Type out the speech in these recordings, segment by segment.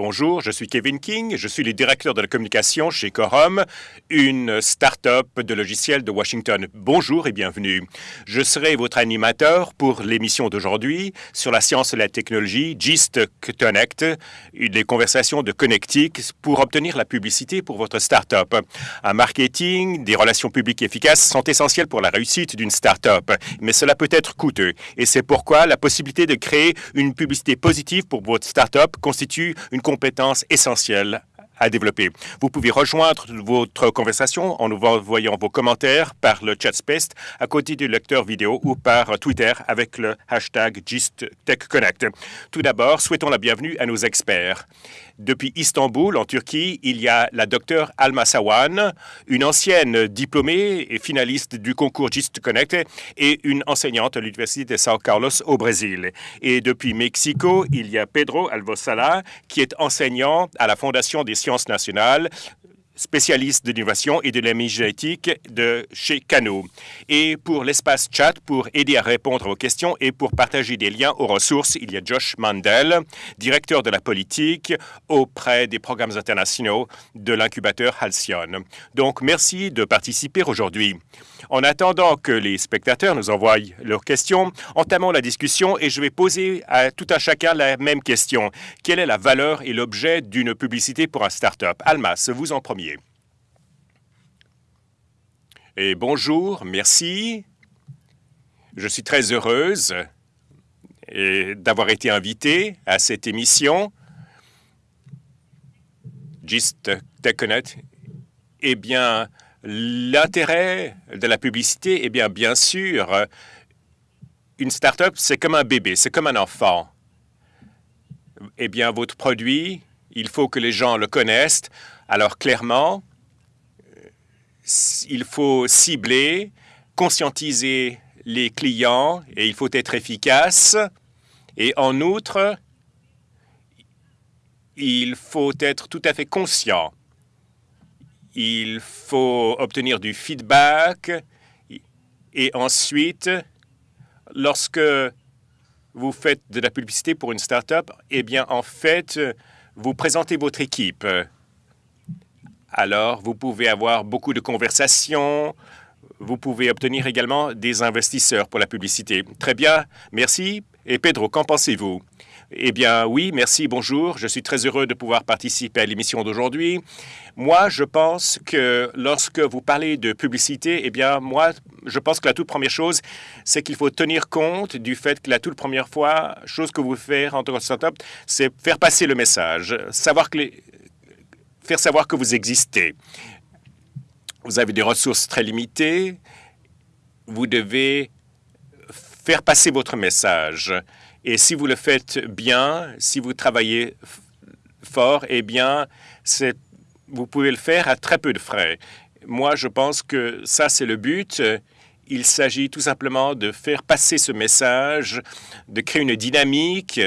Bonjour, je suis Kevin King, je suis le directeur de la communication chez Corum, une start-up de logiciels de Washington. Bonjour et bienvenue. Je serai votre animateur pour l'émission d'aujourd'hui sur la science et la technologie GIST Connect, des conversations de connectique pour obtenir la publicité pour votre start-up. Un marketing, des relations publiques efficaces sont essentiels pour la réussite d'une start-up, mais cela peut être coûteux et c'est pourquoi la possibilité de créer une publicité positive pour votre start-up constitue une compétence essentielle à développer. Vous pouvez rejoindre votre conversation en nous envoyant vos commentaires par le chat space à côté du lecteur vidéo ou par Twitter avec le hashtag GistTechConnect. Tout d'abord, souhaitons la bienvenue à nos experts. Depuis Istanbul, en Turquie, il y a la docteure Alma Sawan, une ancienne diplômée et finaliste du concours GIST Connect et une enseignante à l'Université de São Carlos au Brésil. Et depuis Mexico, il y a Pedro Alvosala, qui est enseignant à la Fondation des sciences nationales spécialiste de l'innovation et de la génétique de chez Cano. Et pour l'espace chat, pour aider à répondre aux questions et pour partager des liens aux ressources, il y a Josh Mandel, directeur de la politique auprès des programmes internationaux de l'incubateur Halcyon. Donc, merci de participer aujourd'hui. En attendant que les spectateurs nous envoient leurs questions, entamons la discussion et je vais poser à tout un chacun la même question. Quelle est la valeur et l'objet d'une publicité pour un start-up? Almas, vous en premier. Et bonjour, merci. Je suis très heureuse d'avoir été invitée à cette émission. Gist TechConnect. Eh bien, l'intérêt de la publicité, eh bien, bien sûr, une start-up, c'est comme un bébé, c'est comme un enfant. Eh bien, votre produit, il faut que les gens le connaissent. Alors, clairement, il faut cibler, conscientiser les clients et il faut être efficace. Et en outre, il faut être tout à fait conscient. Il faut obtenir du feedback et ensuite, lorsque vous faites de la publicité pour une start-up, eh bien, en fait, vous présentez votre équipe. Alors, vous pouvez avoir beaucoup de conversations. Vous pouvez obtenir également des investisseurs pour la publicité. Très bien, merci. Et Pedro, qu'en pensez-vous? Eh bien, oui, merci, bonjour. Je suis très heureux de pouvoir participer à l'émission d'aujourd'hui. Moi, je pense que lorsque vous parlez de publicité, eh bien, moi, je pense que la toute première chose, c'est qu'il faut tenir compte du fait que la toute première fois, chose que vous faites en tant que startup, c'est faire passer le message, savoir que les, faire savoir que vous existez. Vous avez des ressources très limitées. Vous devez faire passer votre message. Et si vous le faites bien, si vous travaillez fort, eh bien, vous pouvez le faire à très peu de frais. Moi, je pense que ça, c'est le but. Il s'agit tout simplement de faire passer ce message, de créer une dynamique,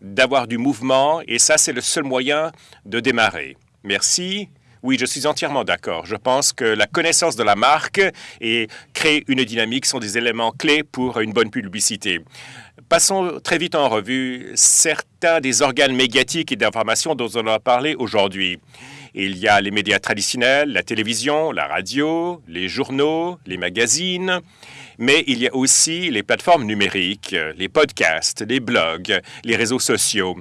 d'avoir du mouvement, et ça, c'est le seul moyen de démarrer. Merci. Oui, je suis entièrement d'accord. Je pense que la connaissance de la marque et créer une dynamique sont des éléments clés pour une bonne publicité. Passons très vite en revue certains des organes médiatiques et d'information dont on a parlé aujourd'hui. Il y a les médias traditionnels, la télévision, la radio, les journaux, les magazines, mais il y a aussi les plateformes numériques, les podcasts, les blogs, les réseaux sociaux.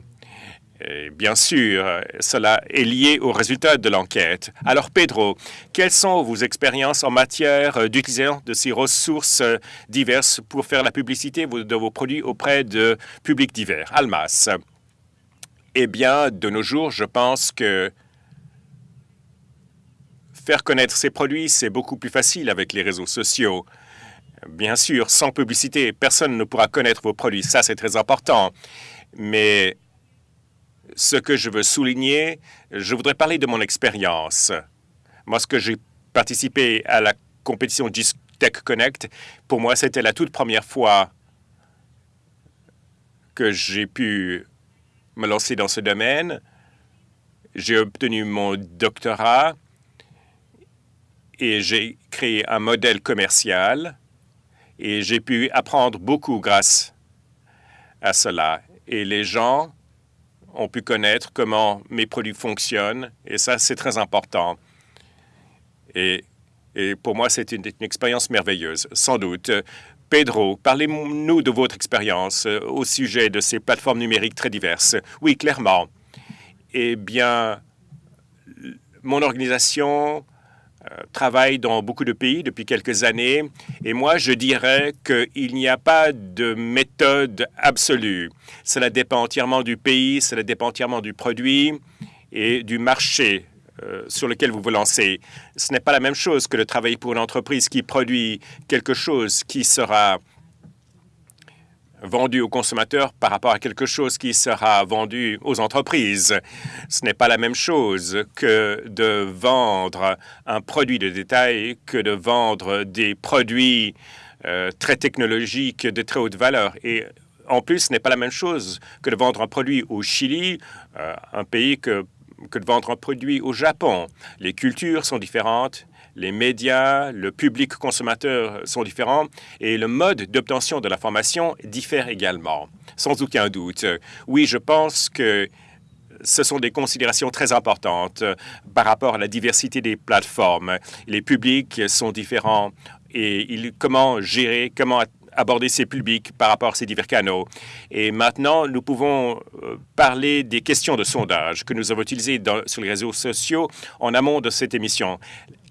Bien sûr, cela est lié aux résultats de l'enquête. Alors, Pedro, quelles sont vos expériences en matière d'utilisation de ces ressources diverses pour faire la publicité de vos produits auprès de publics divers? Almas. Eh bien, de nos jours, je pense que faire connaître ces produits, c'est beaucoup plus facile avec les réseaux sociaux. Bien sûr, sans publicité, personne ne pourra connaître vos produits. Ça, c'est très important. Mais ce que je veux souligner, je voudrais parler de mon expérience. Moi, ce que j'ai participé à la compétition Tech Connect, pour moi, c'était la toute première fois que j'ai pu me lancer dans ce domaine. J'ai obtenu mon doctorat et j'ai créé un modèle commercial et j'ai pu apprendre beaucoup grâce à cela. Et les gens ont pu connaître comment mes produits fonctionnent, et ça, c'est très important. Et, pour moi, c'est une, expérience merveilleuse, sans doute. Pedro, parlez-nous de votre expérience euh, au sujet de ces plateformes numériques très diverses. Oui, clairement. Eh bien, mon organisation travaille dans beaucoup de pays depuis quelques années et moi, je dirais qu'il n'y a pas de méthode absolue. Cela dépend entièrement du pays, cela dépend entièrement du produit et du marché euh, sur lequel vous vous lancez. Ce n'est pas la même chose que de travailler pour une entreprise qui produit quelque chose qui sera vendu aux consommateurs par rapport à quelque chose qui sera vendu aux entreprises. Ce n'est pas la même chose que de vendre un produit de détail que de vendre des produits euh, très technologiques de très haute valeur. Et en plus, ce n'est pas la même chose que de vendre un produit au Chili, euh, un pays que, que de vendre un produit au Japon. Les cultures sont différentes, les médias, le public consommateur sont différents et le mode d'obtention de l'information diffère également, sans aucun doute. Oui, je pense que ce sont des considérations très importantes par rapport à la diversité des plateformes. Les publics sont différents et comment gérer, comment aborder ces publics par rapport à ces divers canaux. Et maintenant, nous pouvons euh, parler des questions de sondage que nous avons utilisées sur les réseaux sociaux en amont de cette émission.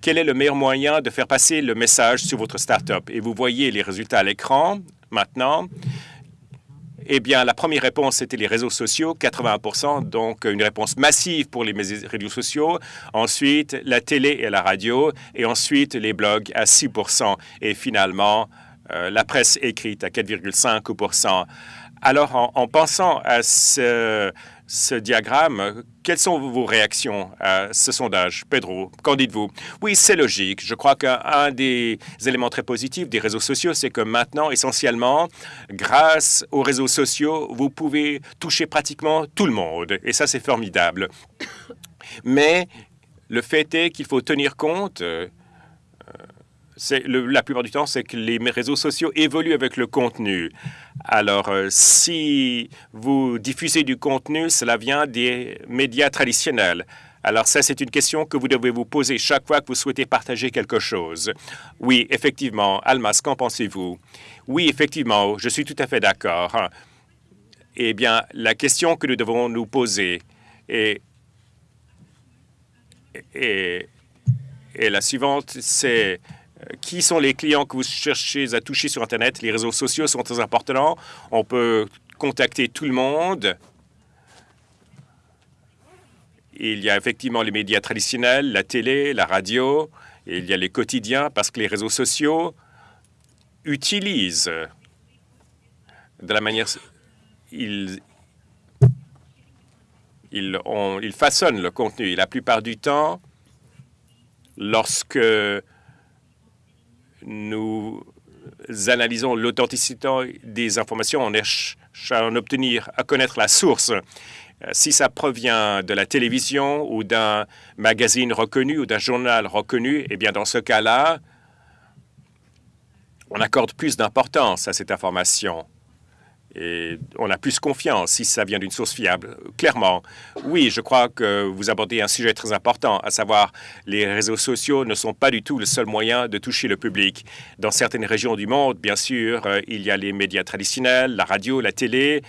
Quel est le meilleur moyen de faire passer le message sur votre start-up? Et vous voyez les résultats à l'écran maintenant. Eh bien, la première réponse, c'était les réseaux sociaux, 80 donc une réponse massive pour les réseaux sociaux. Ensuite, la télé et la radio. Et ensuite, les blogs à 6 Et finalement, euh, la presse écrite à 4,5% Alors, en, pensant à ce, diagramme, quelles sont vos réactions à ce sondage? Pedro, qu'en dites-vous? Oui, c'est logique. Je crois qu'un des éléments très positifs des réseaux sociaux, c'est que maintenant, essentiellement, grâce aux réseaux sociaux, vous pouvez toucher pratiquement tout le monde. Et ça, c'est formidable. Mais le fait est qu'il faut tenir compte la plupart du temps, c'est que les réseaux sociaux évoluent avec le contenu. Alors, euh, si vous diffusez du contenu, cela vient des médias traditionnels. Alors ça, c'est une question que vous devez vous poser chaque fois que vous souhaitez partager quelque chose. Oui, effectivement. Almas, qu'en pensez-vous? Oui, effectivement, je suis tout à fait d'accord. Eh bien, la question que nous devons nous poser est, est, est la suivante, c'est qui sont les clients que vous cherchez à toucher sur Internet? Les réseaux sociaux sont très importants. On peut contacter tout le monde. Il y a effectivement les médias traditionnels, la télé, la radio, et il y a les quotidiens parce que les réseaux sociaux utilisent de la manière... Ils, ils, ils façonnent le contenu. Et la plupart du temps, lorsque nous analysons l'authenticité des informations, on cherche à en obtenir, à connaître la source. Euh, si ça provient de la télévision ou d'un magazine reconnu ou d'un journal reconnu, eh bien, dans ce cas-là, on accorde plus d'importance à cette information et on a plus confiance si ça vient d'une source fiable. Clairement, oui, je crois que vous abordez un sujet très important, à savoir les réseaux sociaux ne sont pas du tout le seul moyen de toucher le public. Dans certaines régions du monde, bien sûr, euh, il y a les médias traditionnels, la radio, la télé,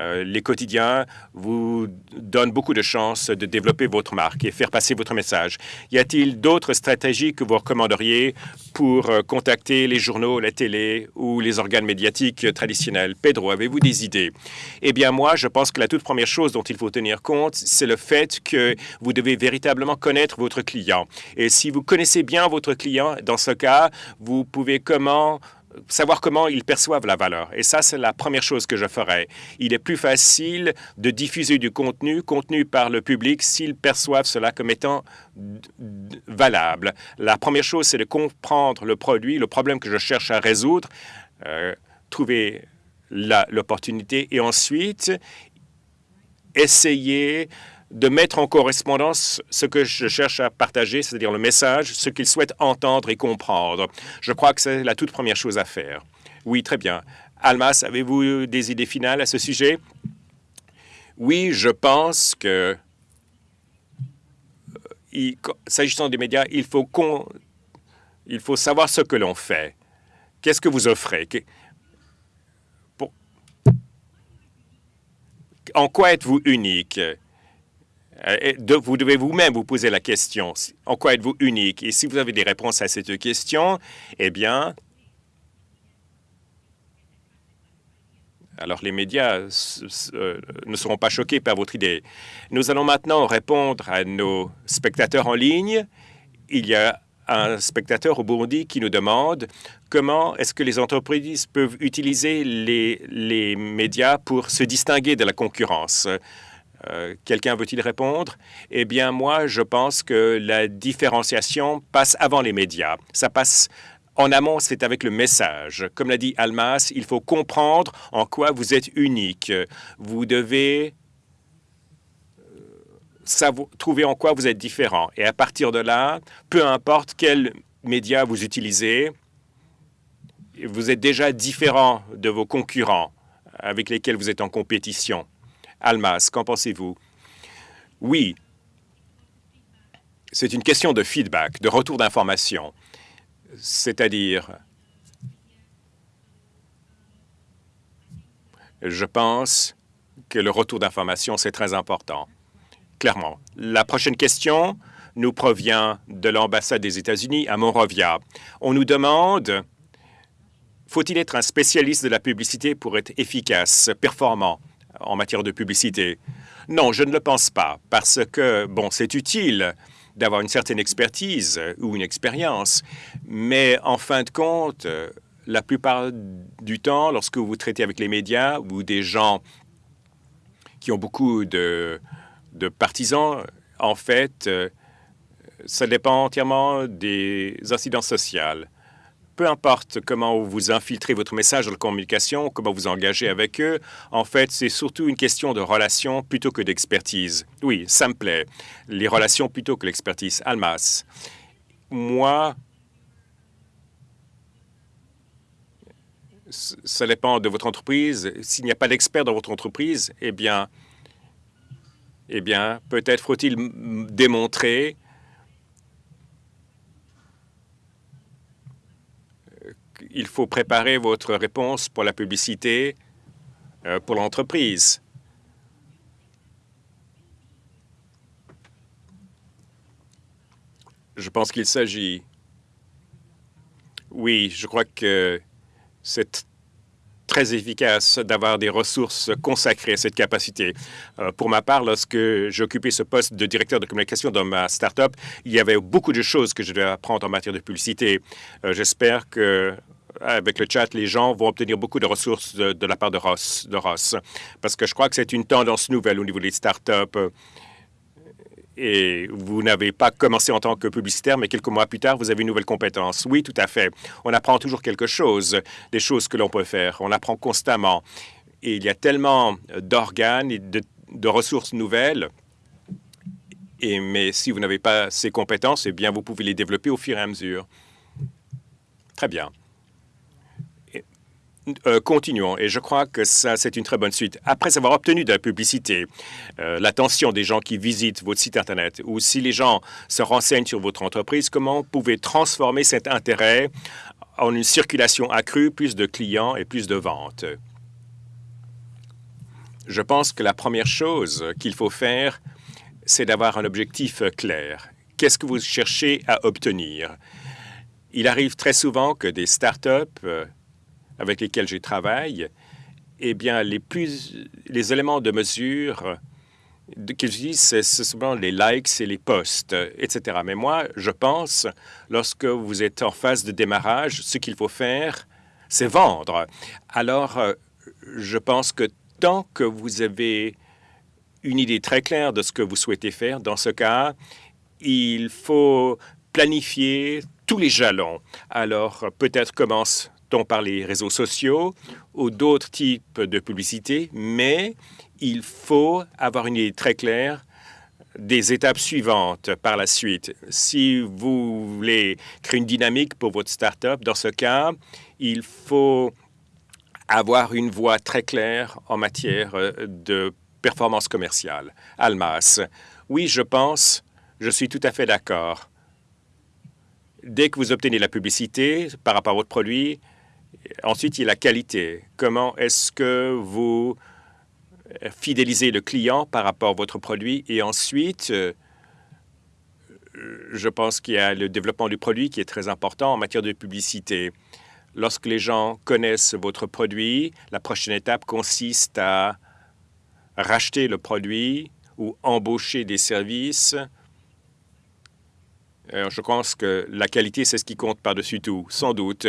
euh, les quotidiens vous donnent beaucoup de chances de développer votre marque et faire passer votre message. Y a-t-il d'autres stratégies que vous recommanderiez pour euh, contacter les journaux, la télé ou les organes médiatiques traditionnels? Pedro, avez-vous des idées? Eh bien, moi, je pense que la toute première chose dont il faut tenir compte, c'est le fait que vous devez véritablement connaître votre client. Et si vous connaissez bien votre client, dans ce cas, vous pouvez comment savoir comment ils perçoivent la valeur. Et ça, c'est la première chose que je ferais. Il est plus facile de diffuser du contenu contenu par le public s'ils perçoivent cela comme étant valable. La première chose, c'est de comprendre le produit, le problème que je cherche à résoudre, euh, trouver l'opportunité et ensuite essayer de mettre en correspondance ce que je cherche à partager, c'est-à-dire le message, ce qu'ils souhaitent entendre et comprendre. Je crois que c'est la toute première chose à faire. Oui, très bien. Almas, avez-vous des idées finales à ce sujet? Oui, je pense que, euh, s'agissant des médias, il faut, il faut savoir ce que l'on fait. Qu'est-ce que vous offrez? En quoi êtes-vous unique? Euh, vous devez vous-même vous poser la question, en quoi êtes-vous unique? Et si vous avez des réponses à cette question, eh bien, alors les médias euh, ne seront pas choqués par votre idée. Nous allons maintenant répondre à nos spectateurs en ligne. Il y a un spectateur au Burundi qui nous demande comment est-ce que les entreprises peuvent utiliser les, les médias pour se distinguer de la concurrence. Euh, quelqu'un veut-il répondre? Eh bien, moi, je pense que la différenciation passe avant les médias. Ça passe en amont, c'est avec le message. Comme l'a dit Almas, il faut comprendre en quoi vous êtes unique. Vous devez euh, trouver en quoi vous êtes différent. Et à partir de là, peu importe quels médias vous utilisez, vous êtes déjà différent de vos concurrents avec lesquels vous êtes en compétition. Almas, qu'en pensez-vous? Oui, c'est une question de feedback, de retour d'information, c'est-à-dire je pense que le retour d'information, c'est très important. Clairement. La prochaine question nous provient de l'ambassade des États-Unis à Monrovia. On nous demande, faut-il être un spécialiste de la publicité pour être efficace, performant? En matière de publicité. Non, je ne le pense pas, parce que, bon, c'est utile d'avoir une certaine expertise ou une expérience, mais en fin de compte, la plupart du temps, lorsque vous traitez avec les médias ou des gens qui ont beaucoup de, partisans, en fait, ça dépend entièrement des incidents sociales peu importe comment vous infiltrez votre message dans la communication, comment vous engagez avec eux, en fait, c'est surtout une question de relation plutôt que d'expertise. Oui, ça me plaît. Les relations plutôt que l'expertise. Almas, moi, ça dépend de votre entreprise. S'il n'y a pas d'expert dans votre entreprise, eh bien, eh bien, peut-être faut-il démontrer il faut préparer votre réponse pour la publicité euh, pour l'entreprise. Je pense qu'il s'agit... Oui, je crois que c'est très efficace d'avoir des ressources consacrées à cette capacité. Euh, pour ma part, lorsque j'occupais ce poste de directeur de communication dans ma start-up, il y avait beaucoup de choses que je devais apprendre en matière de publicité. Euh, j'espère que avec le chat, les gens vont obtenir beaucoup de ressources de, la part de Ross, de Ross, parce que je crois que c'est une tendance nouvelle au niveau des startups. Et vous n'avez pas commencé en tant que publicitaire, mais quelques mois plus tard, vous avez une nouvelle compétence. Oui, tout à fait. On apprend toujours quelque chose, des choses que l'on peut faire. On apprend constamment. Et il y a tellement d'organes et de, ressources nouvelles et, mais si vous n'avez pas ces compétences, eh bien, vous pouvez les développer au fur et à mesure. Très bien. Euh, continuons, et je crois que ça, c'est une très bonne suite. Après avoir obtenu de la publicité, euh, l'attention des gens qui visitent votre site Internet, ou si les gens se renseignent sur votre entreprise, comment pouvez transformer cet intérêt en une circulation accrue, plus de clients et plus de ventes? Je pense que la première chose qu'il faut faire, c'est d'avoir un objectif clair. Qu'est-ce que vous cherchez à obtenir? Il arrive très souvent que des startups euh, avec lesquels je travaille, eh bien, les, plus, les éléments de mesure qu'ils utilisent, c'est souvent les likes et les posts, etc. Mais moi, je pense, lorsque vous êtes en phase de démarrage, ce qu'il faut faire, c'est vendre. Alors, je pense que tant que vous avez une idée très claire de ce que vous souhaitez faire, dans ce cas, il faut planifier tous les jalons. Alors, peut-être commence par les réseaux sociaux ou d'autres types de publicité, mais il faut avoir une idée très claire des étapes suivantes par la suite. Si vous voulez créer une dynamique pour votre start-up, dans ce cas, il faut avoir une voie très claire en matière de performance commerciale. Almas, oui, je pense, je suis tout à fait d'accord. Dès que vous obtenez la publicité par rapport à votre produit, ensuite il y a la qualité. Comment est-ce que vous fidélisez le client par rapport à votre produit? Et ensuite euh, je pense qu'il y a le développement du produit qui est très important en matière de publicité. Lorsque les gens connaissent votre produit, la prochaine étape consiste à racheter le produit ou embaucher des services. Je pense que la qualité, c'est ce qui compte par-dessus tout, sans doute.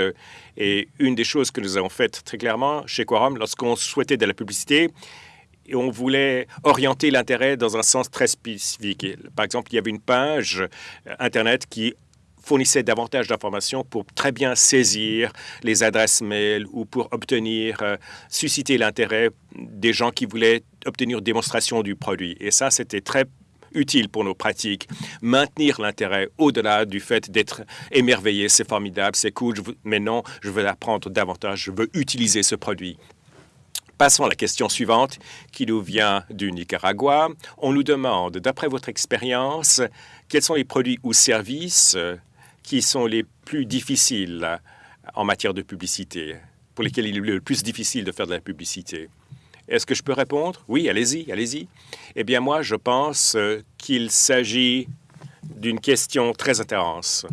Et une des choses que nous avons faites très clairement chez Quorum, lorsqu'on souhaitait de la publicité, et on voulait orienter l'intérêt dans un sens très spécifique. Par exemple, il y avait une page euh, Internet qui fournissait davantage d'informations pour très bien saisir les adresses mail ou pour obtenir, euh, susciter l'intérêt des gens qui voulaient obtenir démonstration du produit. Et ça, c'était très utile pour nos pratiques. Maintenir l'intérêt au-delà du fait d'être émerveillé, c'est formidable, c'est cool, mais non, je veux apprendre davantage, je veux utiliser ce produit. Passons à la question suivante qui nous vient du Nicaragua. On nous demande, d'après votre expérience, quels sont les produits ou services qui sont les plus difficiles en matière de publicité, pour lesquels il est le plus difficile de faire de la publicité? Est-ce que je peux répondre? Oui, allez-y, allez-y. Eh bien, moi, je pense qu'il s'agit d'une question très intense.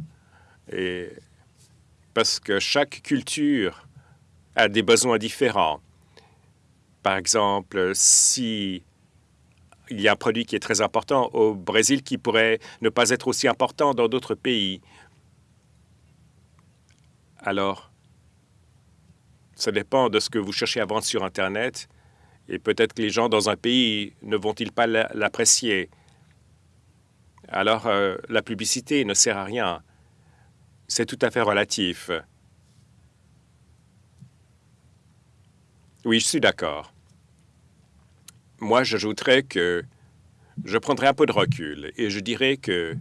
Parce que chaque culture a des besoins différents. Par exemple, si il y a un produit qui est très important au Brésil qui pourrait ne pas être aussi important dans d'autres pays. Alors, ça dépend de ce que vous cherchez à vendre sur Internet et peut-être que les gens dans un pays ne vont-ils pas l'apprécier. Alors, euh, la publicité ne sert à rien. C'est tout à fait relatif. Oui, je suis d'accord. Moi, j'ajouterais que je prendrais un peu de recul et je dirais que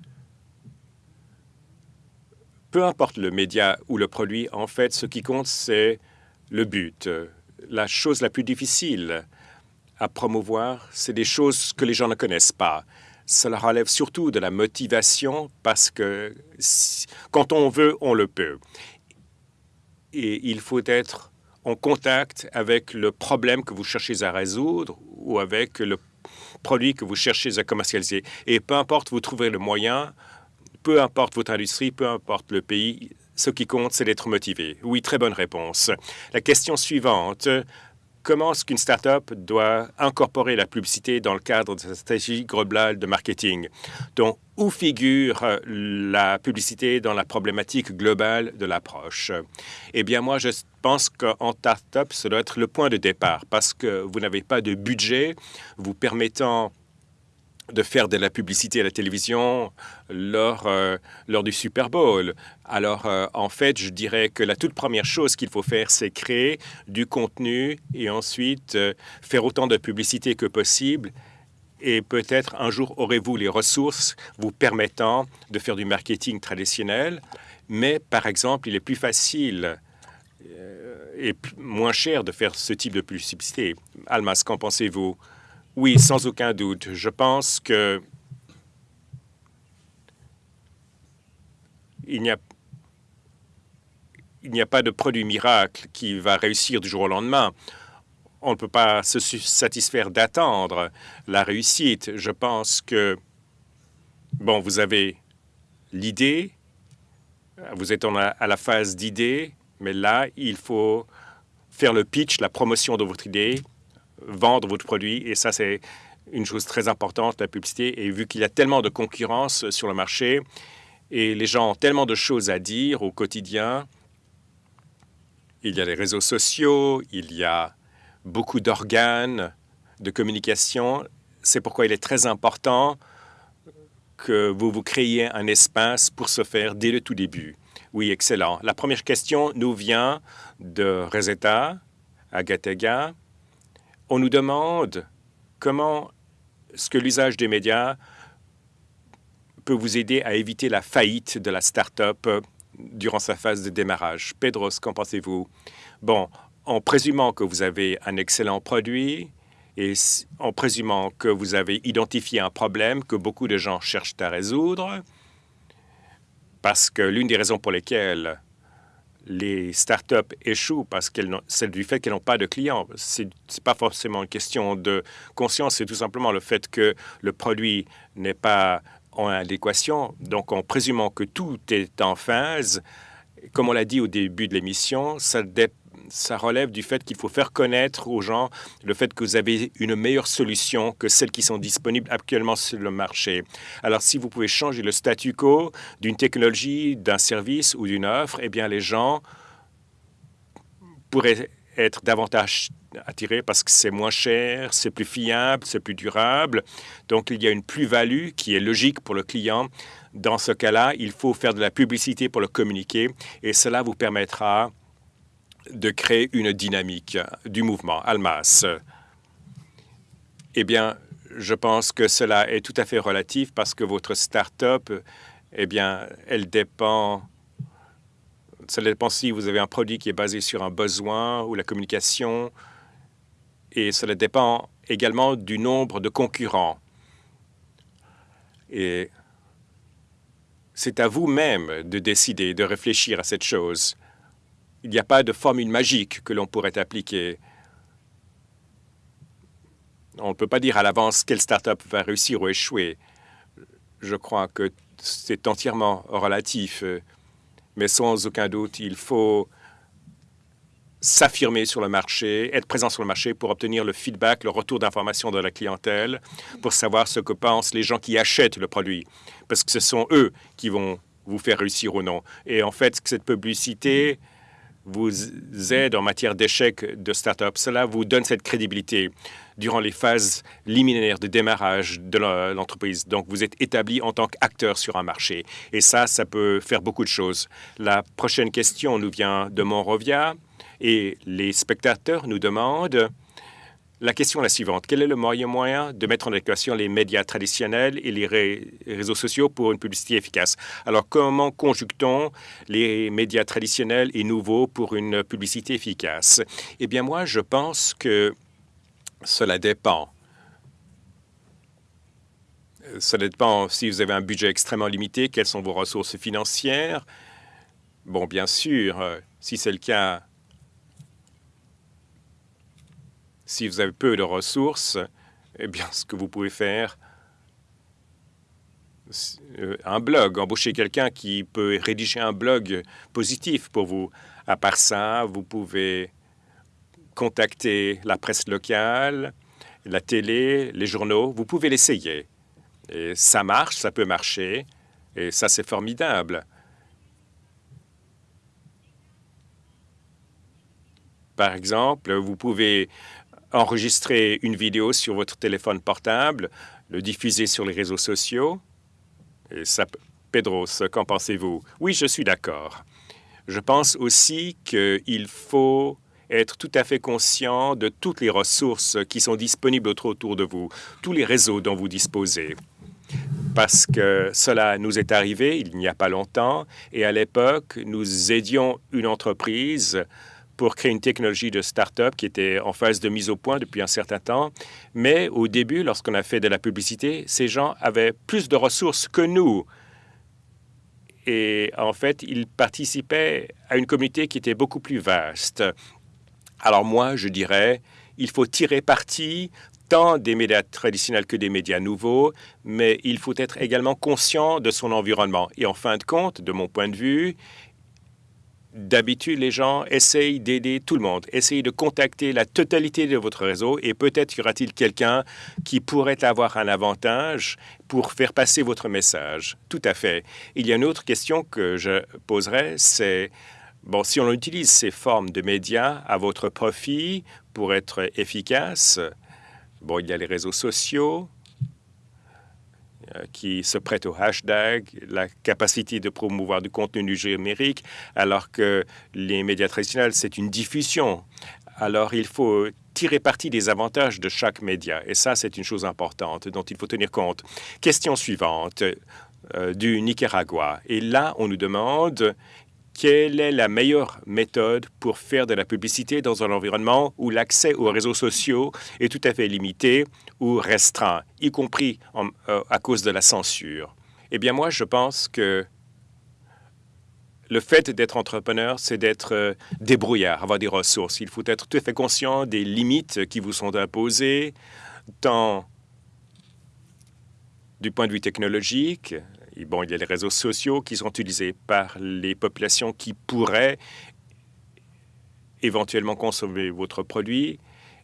peu importe le média ou le produit, en fait, ce qui compte, c'est le but. La chose la plus difficile à promouvoir, c'est des choses que les gens ne connaissent pas. Cela relève surtout de la motivation parce que quand on veut, on le peut. Et il faut être en contact avec le problème que vous cherchez à résoudre ou avec le produit que vous cherchez à commercialiser. Et peu importe, vous trouverez le moyen, peu importe votre industrie, peu importe le pays, ce qui compte, c'est d'être motivé. Oui, très bonne réponse. La question suivante, comment est-ce qu'une start-up doit incorporer la publicité dans le cadre de sa stratégie globale de marketing? Donc, où figure euh, la publicité dans la problématique globale de l'approche? Eh bien, moi, je pense qu'en start-up, ça doit être le point de départ parce que vous n'avez pas de budget vous permettant de faire de la publicité à la télévision lors, euh, lors du Super Bowl. Alors, euh, en fait, je dirais que la toute première chose qu'il faut faire, c'est créer du contenu et ensuite euh, faire autant de publicité que possible. Et peut-être un jour aurez-vous les ressources vous permettant de faire du marketing traditionnel. Mais, par exemple, il est plus facile et moins cher de faire ce type de publicité. Almas, qu'en pensez-vous? Oui, sans aucun doute. Je pense que il n'y a, pas de produit miracle qui va réussir du jour au lendemain. On ne peut pas se satisfaire d'attendre la réussite. Je pense que, bon, vous avez l'idée, vous êtes à la phase d'idée, mais là, il faut faire le pitch, la promotion de votre idée, vendre votre produit. Et ça, c'est une chose très importante, la publicité. Et vu qu'il y a tellement de concurrence sur le marché et les gens ont tellement de choses à dire au quotidien, il y a les réseaux sociaux, il y a beaucoup d'organes de communication. C'est pourquoi il est très important que vous vous créiez un espace pour se faire dès le tout début. Oui, excellent. La première question nous vient de Reseta, Agatega on nous demande comment ce que l'usage des médias peut vous aider à éviter la faillite de la start-up durant sa phase de démarrage. Pedros, qu'en pensez-vous? Bon, en présumant que vous avez un excellent produit Et en présumant que vous avez identifié un problème que beaucoup de gens cherchent à résoudre, parce que l'une des raisons pour lesquelles les startups échouent parce qu'elles c'est du fait qu'elles n'ont pas de clients. Ce n'est pas forcément une question de conscience, c'est tout simplement le fait que le produit n'est pas en adéquation. Donc, en présumant que tout est en phase, comme on l'a dit au début de l'émission, ça, ça relève du fait qu'il faut faire connaître aux gens le fait que vous avez une meilleure solution que celles qui sont disponibles actuellement sur le marché. Alors, si vous pouvez changer le statu quo d'une technologie, d'un service ou d'une offre, eh bien, les gens pourraient être davantage attirés parce que c'est moins cher, c'est plus fiable, c'est plus durable. Donc, il y a une plus-value qui est logique pour le client. Dans ce cas-là, il faut faire de la publicité pour le communiquer et cela vous permettra de créer une dynamique du mouvement Almas. Eh bien, je pense que cela est tout à fait relatif parce que votre start-up, eh bien, elle dépend, ça dépend si vous avez un produit qui est basé sur un besoin ou la communication, et cela dépend également du nombre de concurrents. Et c'est à vous-même de décider, de réfléchir à cette chose. Il n'y a pas de formule magique que l'on pourrait appliquer. On ne peut pas dire à l'avance quelle start-up va réussir ou échouer. Je crois que c'est entièrement relatif. Mais sans aucun doute, il faut s'affirmer sur le marché, être présent sur le marché pour obtenir le feedback, le retour d'information de la clientèle, pour savoir ce que pensent les gens qui achètent le produit. Parce que ce sont eux qui vont vous faire réussir ou non. Et en fait, cette publicité vous aide en matière d'échec de start-up. Cela vous donne cette crédibilité durant les phases liminaires de démarrage de l'entreprise. Donc, vous êtes établi en tant qu'acteur sur un marché. Et ça, ça peut faire beaucoup de choses. La prochaine question nous vient de Monrovia et les spectateurs nous demandent la question est la suivante. Quel est le moyen moyen de mettre en équation les médias traditionnels et les réseaux sociaux pour une publicité efficace? Alors, comment conjugue-t-on les médias traditionnels et nouveaux pour une publicité efficace? Eh bien, moi, je pense que cela dépend. Cela dépend si vous avez un budget extrêmement limité, quelles sont vos ressources financières? Bon, bien sûr, euh, si c'est le cas, Si vous avez peu de ressources, eh bien, ce que vous pouvez faire, euh, un blog, embaucher quelqu'un qui peut rédiger un blog positif pour vous. À part ça, vous pouvez contacter la presse locale, la télé, les journaux. Vous pouvez l'essayer. Et ça marche, ça peut marcher. Et ça, c'est formidable. Par exemple, vous pouvez enregistrer une vidéo sur votre téléphone portable, le diffuser sur les réseaux sociaux. Et ça, Pedro, qu'en pensez-vous? Oui, je suis d'accord. Je pense aussi qu'il faut être tout à fait conscient de toutes les ressources qui sont disponibles autour de vous, tous les réseaux dont vous disposez. Parce que cela nous est arrivé il n'y a pas longtemps, et à l'époque, nous aidions une entreprise pour créer une technologie de start-up qui était en phase de mise au point depuis un certain temps. Mais au début, lorsqu'on a fait de la publicité, ces gens avaient plus de ressources que nous. Et en fait, ils participaient à une communauté qui était beaucoup plus vaste. Alors moi, je dirais, il faut tirer parti tant des médias traditionnels que des médias nouveaux, mais il faut être également conscient de son environnement. Et en fin de compte, de mon point de vue, D'habitude, les gens essayent d'aider tout le monde, essayent de contacter la totalité de votre réseau et peut-être y aura-t-il quelqu'un qui pourrait avoir un avantage pour faire passer votre message. Tout à fait. Il y a une autre question que je poserai, c'est, bon, si on utilise ces formes de médias à votre profit pour être efficace, bon, il y a les réseaux sociaux, qui se prête au hashtag, la capacité de promouvoir du contenu numérique, alors que les médias traditionnels, c'est une diffusion. Alors, il faut tirer parti des avantages de chaque média. Et ça, c'est une chose importante dont il faut tenir compte. Question suivante euh, du Nicaragua. Et là, on nous demande quelle est la meilleure méthode pour faire de la publicité dans un environnement où l'accès aux réseaux sociaux est tout à fait limité ou restreint, y compris euh, à cause de la censure? Eh bien, moi, je pense que le fait d'être entrepreneur, c'est d'être euh, débrouillard, avoir des ressources. Il faut être tout à fait conscient des limites qui vous sont imposées, tant du point de vue technologique, bon, il y a les réseaux sociaux qui sont utilisés par les populations qui pourraient éventuellement consommer votre produit,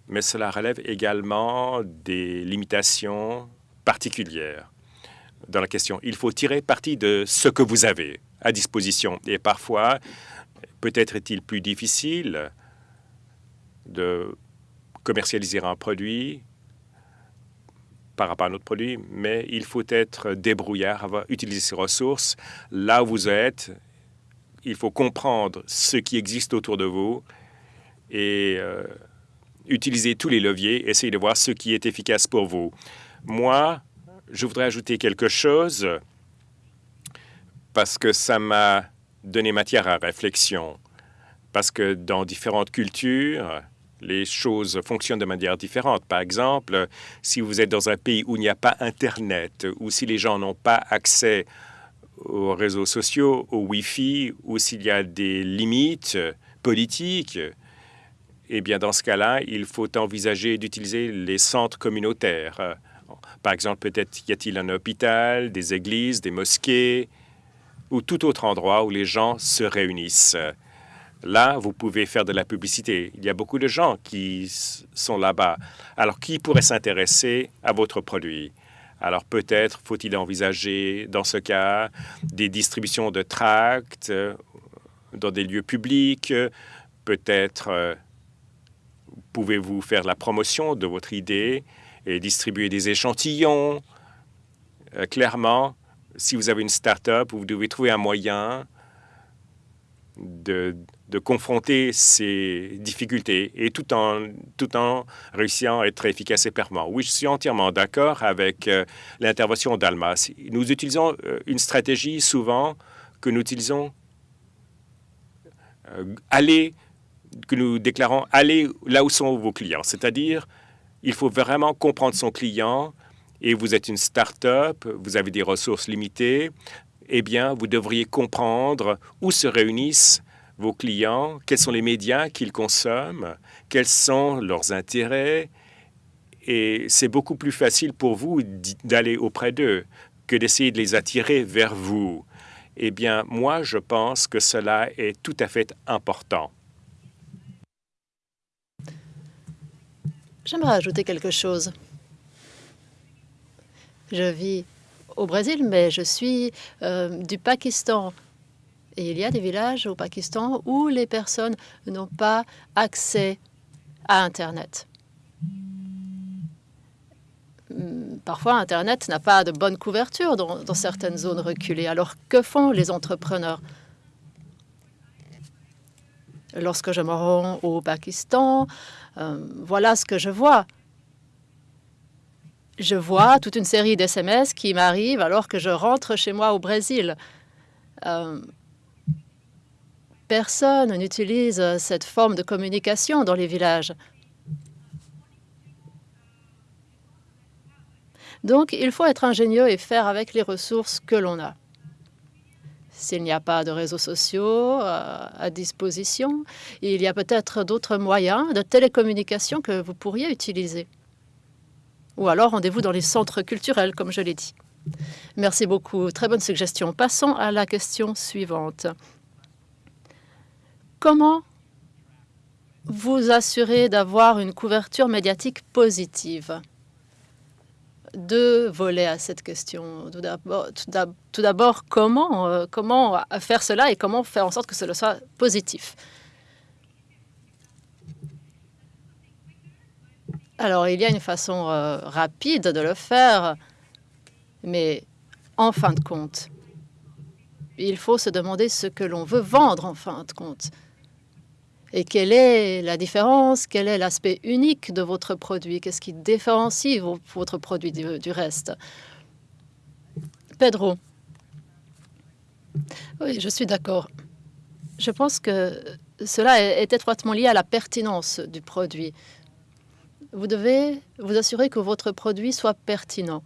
mais cela relève également des limitations particulières dans la question. Il faut tirer parti de ce que vous avez à disposition. Et parfois, peut-être est-il plus difficile de commercialiser un produit par rapport à notre produit, mais il faut être débrouillard, avoir, utiliser ses ressources là où vous êtes. Il faut comprendre ce qui existe autour de vous et euh, utiliser tous les leviers, essayer de voir ce qui est efficace pour vous. Moi, je voudrais ajouter quelque chose parce que ça m'a donné matière à réflexion. Parce que dans différentes cultures, les choses fonctionnent de manière différente. Par exemple, si vous êtes dans un pays où il n'y a pas Internet, ou si les gens n'ont pas accès aux réseaux sociaux, au Wi-Fi, ou s'il y a des limites politiques, eh bien, dans ce cas-là, il faut envisager d'utiliser les centres communautaires. Par exemple, peut-être y a-t-il un hôpital, des églises, des mosquées, ou tout autre endroit où les gens se réunissent. Là, vous pouvez faire de la publicité. Il y a beaucoup de gens qui sont là-bas. Alors, qui pourrait s'intéresser à votre produit? Alors, peut-être faut-il envisager, dans ce cas, des distributions de tracts euh, dans des lieux publics. Peut-être euh, pouvez-vous faire la promotion de votre idée et distribuer des échantillons? Euh, clairement, si vous avez une start-up, vous devez trouver un moyen de, de confronter ces difficultés et tout en, tout en réussissant à être efficace et performant. Oui, je suis entièrement d'accord avec euh, l'intervention d'Alma. Nous utilisons euh, une stratégie souvent que nous utilisons aller, que nous déclarons aller là où sont vos clients. C'est-à-dire, il faut vraiment comprendre son client et vous êtes une start-up, vous avez des ressources limitées, eh bien, vous devriez comprendre où se réunissent vos clients, quels sont les médias qu'ils consomment, quels sont leurs intérêts. Et c'est beaucoup plus facile pour vous d'aller auprès d'eux que d'essayer de les attirer vers vous. Eh bien, moi, je pense que cela est tout à fait important. J'aimerais ajouter quelque chose. Je vis au Brésil, mais je suis euh, du Pakistan. Et il y a des villages au Pakistan où les personnes n'ont pas accès à Internet. Hmm, parfois, Internet n'a pas de bonne couverture dans, dans, certaines zones reculées. Alors, que font les entrepreneurs? Lorsque je me rends au Pakistan, euh, voilà ce que je vois. Je vois toute une série d'SMS qui m'arrivent alors que je rentre chez moi au Brésil. Euh, Personne n'utilise cette forme de communication dans les villages. Donc, il faut être ingénieux et faire avec les ressources que l'on a. S'il n'y a pas de réseaux sociaux euh, à disposition, il y a peut-être d'autres moyens de télécommunication que vous pourriez utiliser. Ou alors rendez-vous dans les centres culturels, comme je l'ai dit. Merci beaucoup. Très bonne suggestion. Passons à la question suivante. Comment vous assurer d'avoir une couverture médiatique positive? Deux volets à cette question. Tout d'abord, comment, euh, comment faire cela et comment faire en sorte que cela soit positif? Alors, il y a une façon euh, rapide de le faire, mais en fin de compte, il faut se demander ce que l'on veut vendre en fin de compte. Et quelle est la différence? Quel est l'aspect unique de votre produit? Qu'est-ce qui différencie votre produit du, reste? Pedro. Oui, je suis d'accord. Je pense que cela est étroitement lié à la pertinence du produit. Vous devez vous assurer que votre produit soit pertinent.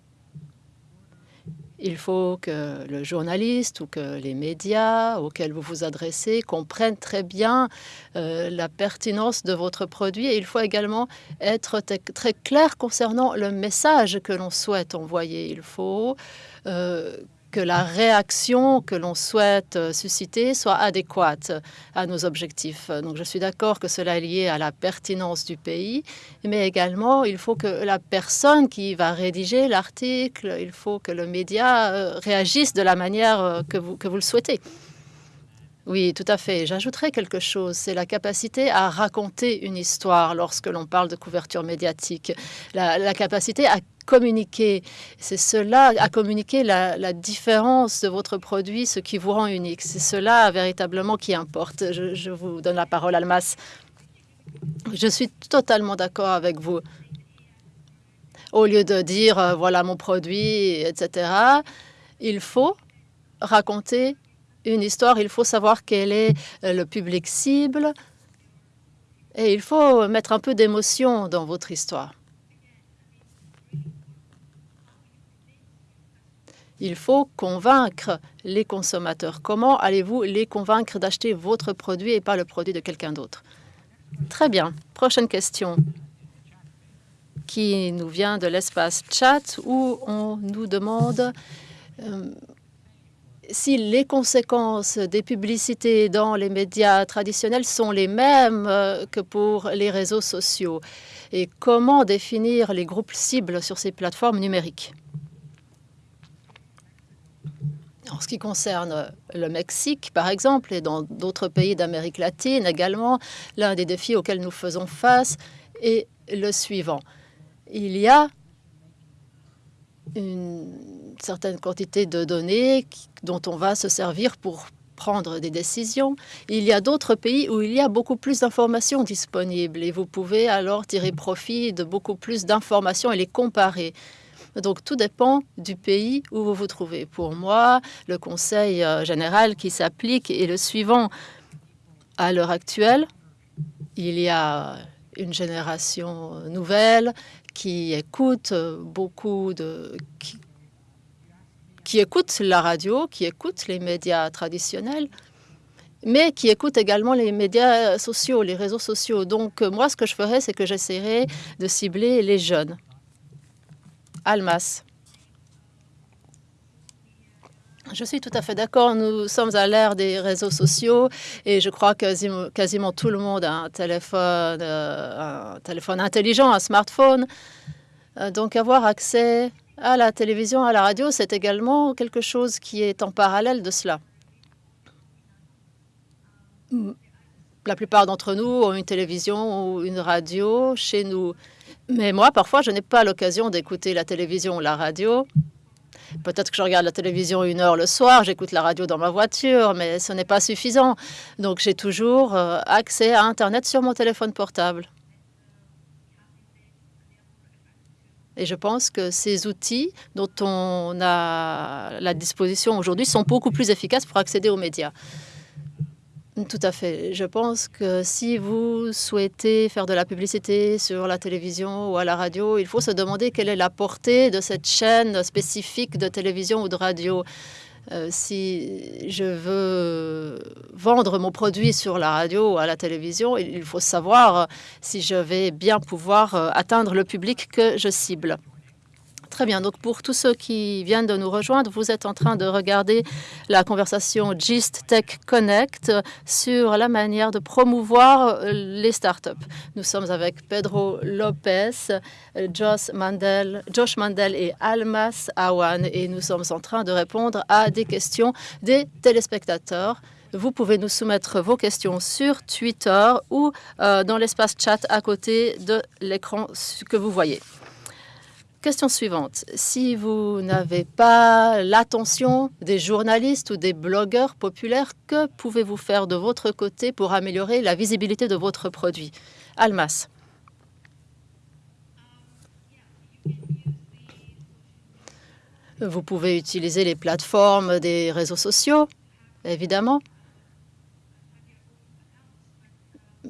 Il faut que le journaliste ou que les médias auxquels vous vous adressez comprennent très bien euh, la pertinence de votre produit et il faut également être très clair concernant le message que l'on souhaite envoyer. Il faut euh, que la réaction que l'on souhaite euh, susciter soit adéquate à nos objectifs. Donc je suis d'accord que cela est lié à la pertinence du pays, mais également il faut que la personne qui va rédiger l'article, il faut que le média euh, réagisse de la manière euh, que vous, que vous le souhaitez. Oui, tout à fait. J'ajouterai quelque chose, c'est la capacité à raconter une histoire lorsque l'on parle de couverture médiatique, la, la capacité à communiquer. C'est cela, à communiquer la, différence de votre produit, ce qui vous rend unique. C'est cela véritablement qui importe. Je, vous donne la parole, Almas. Je suis totalement d'accord avec vous. Au lieu de dire euh, voilà mon produit, etc., il faut raconter une histoire, il faut savoir quel est euh, le public cible et il faut mettre un peu d'émotion dans votre histoire. Il faut convaincre les consommateurs. Comment allez-vous les convaincre d'acheter votre produit et pas le produit de quelqu'un d'autre? Très bien. Prochaine question qui nous vient de l'espace chat où on nous demande euh, si les conséquences des publicités dans les médias traditionnels sont les mêmes euh, que pour les réseaux sociaux et comment définir les groupes cibles sur ces plateformes numériques? En ce qui concerne le Mexique, par exemple, et dans d'autres pays d'Amérique latine également, l'un des défis auxquels nous faisons face est le suivant. Il y a une certaine quantité de données dont on va se servir pour prendre des décisions. Il y a d'autres pays où il y a beaucoup plus d'informations disponibles et vous pouvez alors tirer profit de beaucoup plus d'informations et les comparer. Donc tout dépend du pays où vous vous trouvez. Pour moi, le conseil euh, général qui s'applique est le suivant. À l'heure actuelle, il y a une génération nouvelle qui écoute beaucoup de... Qui, écoute la radio, qui écoute les médias traditionnels, mais qui écoute également les médias sociaux, les réseaux sociaux. Donc moi, ce que je ferais, c'est que j'essaierais de cibler les jeunes. Almas. Je suis tout à fait d'accord. Nous sommes à l'ère des réseaux sociaux et je crois que quasiment, tout le monde a un téléphone, euh, un téléphone intelligent, un smartphone. Euh, donc avoir accès à la télévision, à la radio, c'est également quelque chose qui est en parallèle de cela. La plupart d'entre nous ont une télévision ou une radio chez nous. Mais moi, parfois, je n'ai pas l'occasion d'écouter la télévision ou la radio. Peut-être que je regarde la télévision une heure le soir, j'écoute la radio dans ma voiture, mais ce n'est pas suffisant. Donc j'ai toujours euh, accès à Internet sur mon téléphone portable. Et je pense que ces outils dont on a la disposition aujourd'hui sont beaucoup plus efficaces pour accéder aux médias. Tout à fait. Je pense que si vous souhaitez faire de la publicité sur la télévision ou à la radio, il faut se demander quelle est la portée de cette chaîne spécifique de télévision ou de radio. Euh, si je veux vendre mon produit sur la radio ou à la télévision, il faut savoir si je vais bien pouvoir euh, atteindre le public que je cible. Très bien. Donc, pour tous ceux qui viennent de nous rejoindre, vous êtes en train de regarder la conversation GIST Tech Connect sur la manière de promouvoir euh, les startups. Nous sommes avec Pedro Lopez, Josh Mandel, Josh Mandel et Almas Awan et nous sommes en train de répondre à des questions des téléspectateurs. Vous pouvez nous soumettre vos questions sur Twitter ou euh, dans l'espace chat à côté de l'écran que vous voyez. Question suivante. Si vous n'avez pas l'attention des journalistes ou des blogueurs populaires, que pouvez-vous faire de votre côté pour améliorer la visibilité de votre produit? Almas. Vous pouvez utiliser les plateformes des réseaux sociaux, évidemment.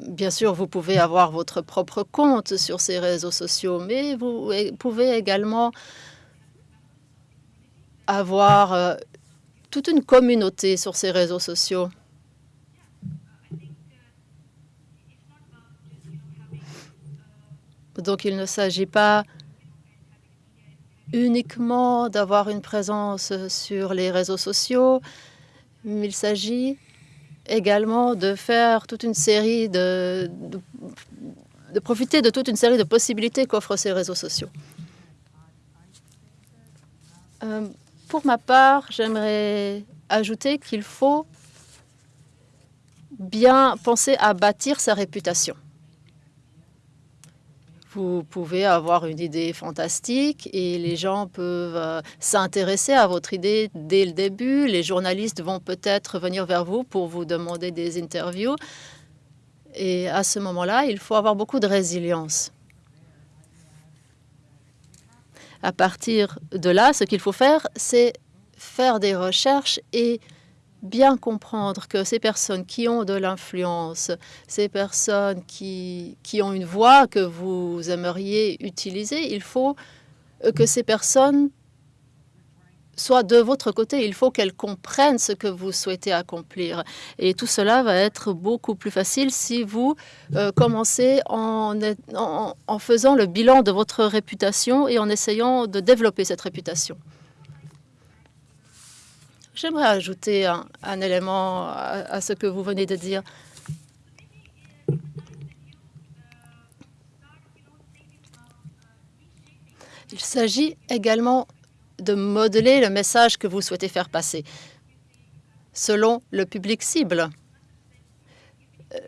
Bien sûr, vous pouvez avoir votre propre compte sur ces réseaux sociaux, mais vous pouvez également avoir euh, toute une communauté sur ces réseaux sociaux. Donc, il ne s'agit pas uniquement d'avoir une présence sur les réseaux sociaux, mais il s'agit également de faire toute une série de, de, profiter de toute une série de possibilités qu'offrent ces réseaux sociaux. Euh, pour ma part, j'aimerais ajouter qu'il faut bien penser à bâtir sa réputation. Vous pouvez avoir une idée fantastique et les gens peuvent euh, s'intéresser à votre idée dès le début. Les journalistes vont peut-être venir vers vous pour vous demander des interviews. Et à ce moment-là, il faut avoir beaucoup de résilience. À partir de là, ce qu'il faut faire, c'est faire des recherches et bien comprendre que ces personnes qui ont de l'influence, ces personnes qui, qui ont une voix que vous aimeriez utiliser, il faut euh, que ces personnes soient de votre côté. Il faut qu'elles comprennent ce que vous souhaitez accomplir. Et tout cela va être beaucoup plus facile si vous euh, commencez en, en, en faisant le bilan de votre réputation et en essayant de développer cette réputation. J'aimerais ajouter un, élément à, ce que vous venez de dire. Il s'agit également de modeler le message que vous souhaitez faire passer selon le public cible.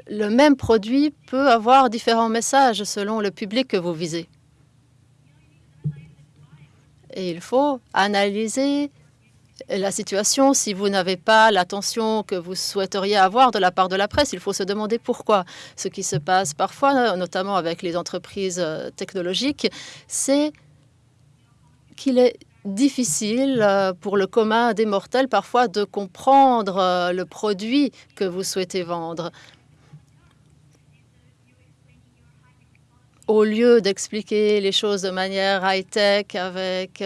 Le même produit peut avoir différents messages selon le public que vous visez. Et il faut analyser la situation, si vous n'avez pas l'attention que vous souhaiteriez avoir de la part de la presse, il faut se demander pourquoi. Ce qui se passe parfois, notamment avec les entreprises euh, technologiques, c'est qu'il est difficile euh, pour le commun des mortels parfois de comprendre euh, le produit que vous souhaitez vendre. Au lieu d'expliquer les choses de manière high-tech avec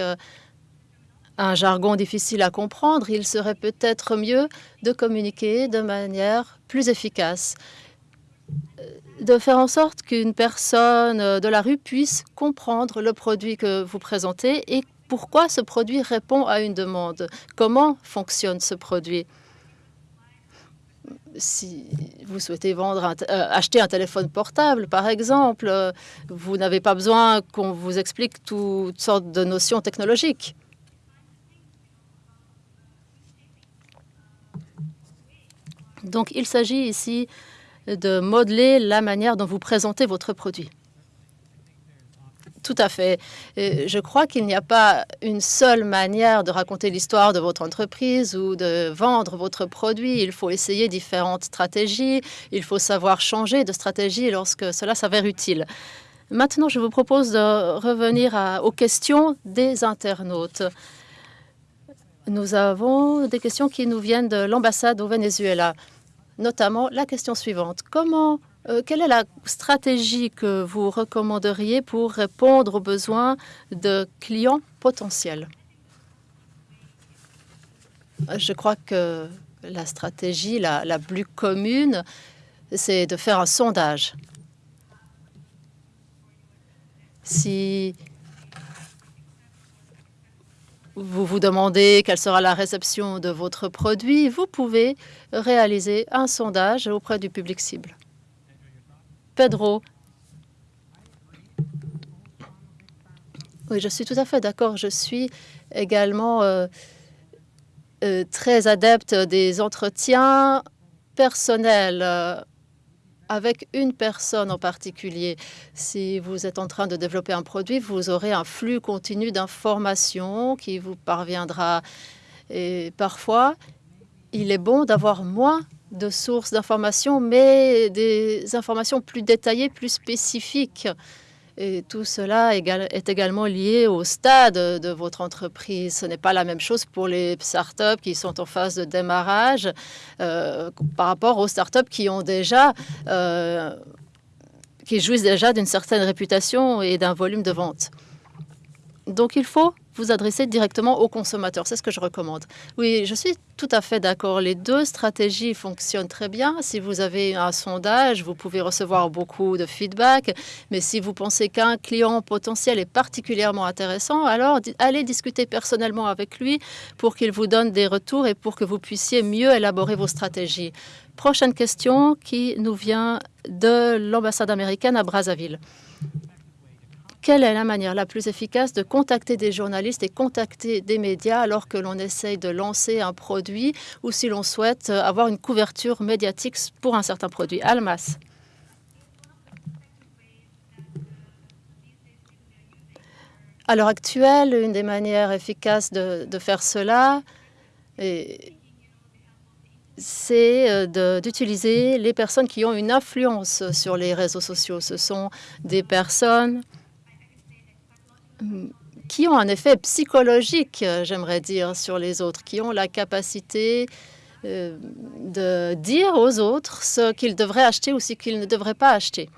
un jargon difficile à comprendre, il serait peut-être mieux de communiquer de manière plus efficace, de faire en sorte qu'une personne de la rue puisse comprendre le produit que vous présentez et pourquoi ce produit répond à une demande, comment fonctionne ce produit? Si vous souhaitez vendre euh, acheter un téléphone portable, par exemple, vous n'avez pas besoin qu'on vous explique toutes sortes de notions technologiques. Donc, il s'agit ici de modeler la manière dont vous présentez votre produit. Tout à fait. Je crois qu'il n'y a pas une seule manière de raconter l'histoire de votre entreprise ou de vendre votre produit. Il faut essayer différentes stratégies. Il faut savoir changer de stratégie lorsque cela s'avère utile. Maintenant, je vous propose de revenir aux questions des internautes. Nous avons des questions qui nous viennent de l'ambassade au Venezuela notamment la question suivante. Comment, euh, quelle est la stratégie que vous recommanderiez pour répondre aux besoins de clients potentiels? Je crois que la stratégie la, la plus commune, c'est de faire un sondage. Si vous vous demandez quelle sera la réception de votre produit, vous pouvez réaliser un sondage auprès du public cible. Pedro. Oui, je suis tout à fait d'accord. Je suis également euh, euh, très adepte des entretiens personnels. Avec une personne en particulier. Si vous êtes en train de développer un produit, vous aurez un flux continu d'informations qui vous parviendra. Et parfois, il est bon d'avoir moins de sources d'informations, mais des informations plus détaillées, plus spécifiques. Et tout cela est également lié au stade de votre entreprise. Ce n'est pas la même chose pour les startups qui sont en phase de démarrage euh, par rapport aux startups qui ont déjà euh, qui jouissent déjà d'une certaine réputation et d'un volume de vente. Donc il faut vous adresser directement aux consommateurs. C'est ce que je recommande. Oui, je suis tout à fait d'accord. Les deux stratégies fonctionnent très bien. Si vous avez un sondage, vous pouvez recevoir beaucoup de feedback. Mais si vous pensez qu'un client potentiel est particulièrement intéressant, alors allez discuter personnellement avec lui pour qu'il vous donne des retours et pour que vous puissiez mieux élaborer vos stratégies. Prochaine question qui nous vient de l'ambassade américaine à Brazzaville quelle est la manière la plus efficace de contacter des journalistes et contacter des médias alors que l'on essaye de lancer un produit ou si l'on souhaite avoir une couverture médiatique pour un certain produit? Almas. À l'heure actuelle, une des manières efficaces de, de faire cela c'est euh, d'utiliser les personnes qui ont une influence sur les réseaux sociaux. Ce sont des personnes qui ont un effet psychologique, euh, j'aimerais dire, sur les autres, qui ont la capacité euh, de dire aux autres ce qu'ils devraient acheter ou ce qu'ils ne devraient pas acheter.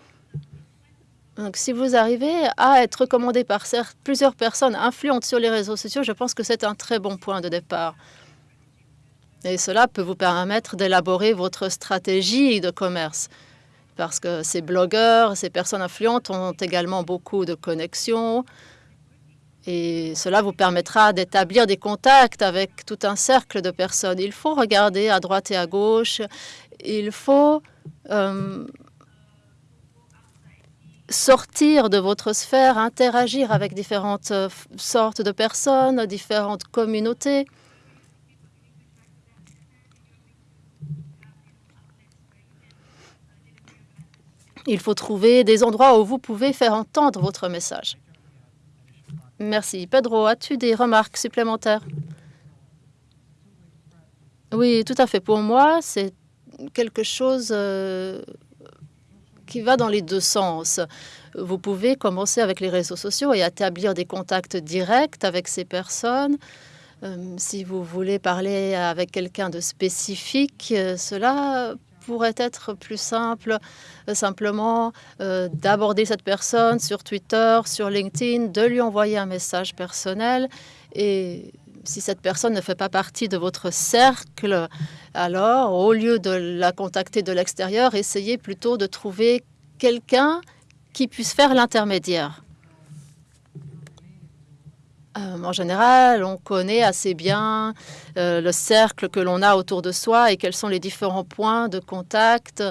Donc, si vous arrivez à être recommandé par plusieurs personnes influentes sur les réseaux sociaux, je pense que c'est un très bon point de départ. Et cela peut vous permettre d'élaborer votre stratégie de commerce. Parce que ces blogueurs, ces personnes influentes ont également beaucoup de connexions, et cela vous permettra d'établir des contacts avec tout un cercle de personnes. Il faut regarder à droite et à gauche. Il faut euh, sortir de votre sphère, interagir avec différentes euh, sortes de personnes, différentes communautés. Il faut trouver des endroits où vous pouvez faire entendre votre message. Merci. Pedro, as-tu des remarques supplémentaires? Oui, tout à fait. Pour moi, c'est quelque chose euh, qui va dans les deux sens. Vous pouvez commencer avec les réseaux sociaux et établir des contacts directs avec ces personnes. Euh, si vous voulez parler avec quelqu'un de spécifique, euh, cela pourrait être plus simple euh, simplement euh, d'aborder cette personne sur Twitter, sur LinkedIn, de lui envoyer un message personnel. Et si cette personne ne fait pas partie de votre cercle, alors au lieu de la contacter de l'extérieur, essayez plutôt de trouver quelqu'un qui puisse faire l'intermédiaire. Euh, en général, on connaît assez bien euh, le cercle que l'on a autour de soi et quels sont les différents points de contact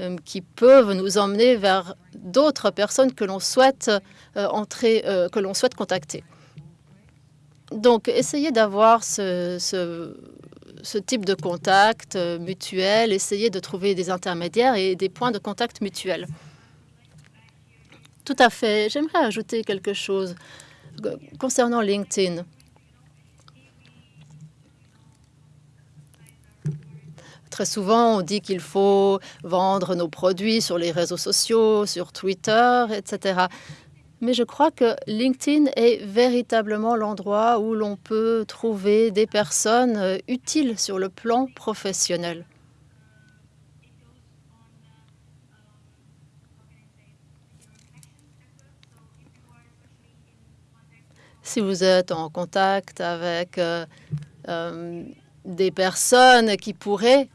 euh, qui peuvent nous emmener vers d'autres personnes que l'on souhaite entrer, que l'on souhaite contacter. Donc, essayez d'avoir ce, ce, type de contact mutuel, essayez de trouver des intermédiaires et des points de contact mutuels. Tout à fait. J'aimerais ajouter quelque chose concernant LinkedIn, Très souvent, on dit qu'il faut vendre nos produits sur les réseaux sociaux, sur Twitter, etc. Mais je crois que LinkedIn est véritablement l'endroit où l'on peut trouver des personnes euh, utiles sur le plan professionnel. Si vous êtes en contact avec euh, euh, des personnes qui pourraient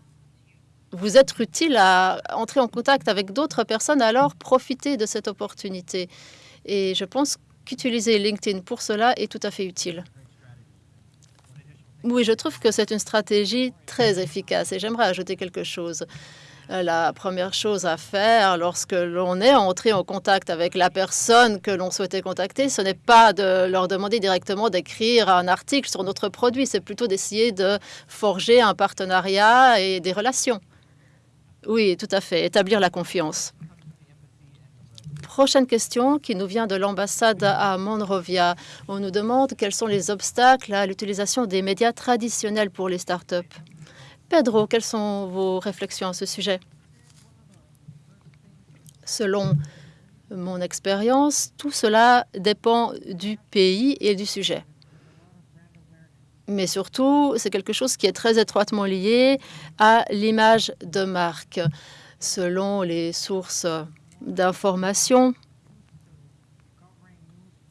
vous être utiles à entrer en contact avec d'autres personnes, alors profitez de cette opportunité. Et je pense qu'utiliser LinkedIn pour cela est tout à fait utile. Oui, je trouve que c'est une stratégie très efficace et j'aimerais ajouter quelque chose. La première chose à faire lorsque l'on est entré en contact avec la personne que l'on souhaitait contacter, ce n'est pas de leur demander directement d'écrire un article sur notre produit, c'est plutôt d'essayer de forger un partenariat et des relations. Oui, tout à fait, établir la confiance. Prochaine question qui nous vient de l'ambassade à Monrovia. On nous demande quels sont les obstacles à l'utilisation des médias traditionnels pour les startups. Pedro, quelles sont vos réflexions à ce sujet? Selon mon expérience, tout cela dépend du pays et du sujet. Mais surtout, c'est quelque chose qui est très étroitement lié à l'image de marque. Selon les sources d'information,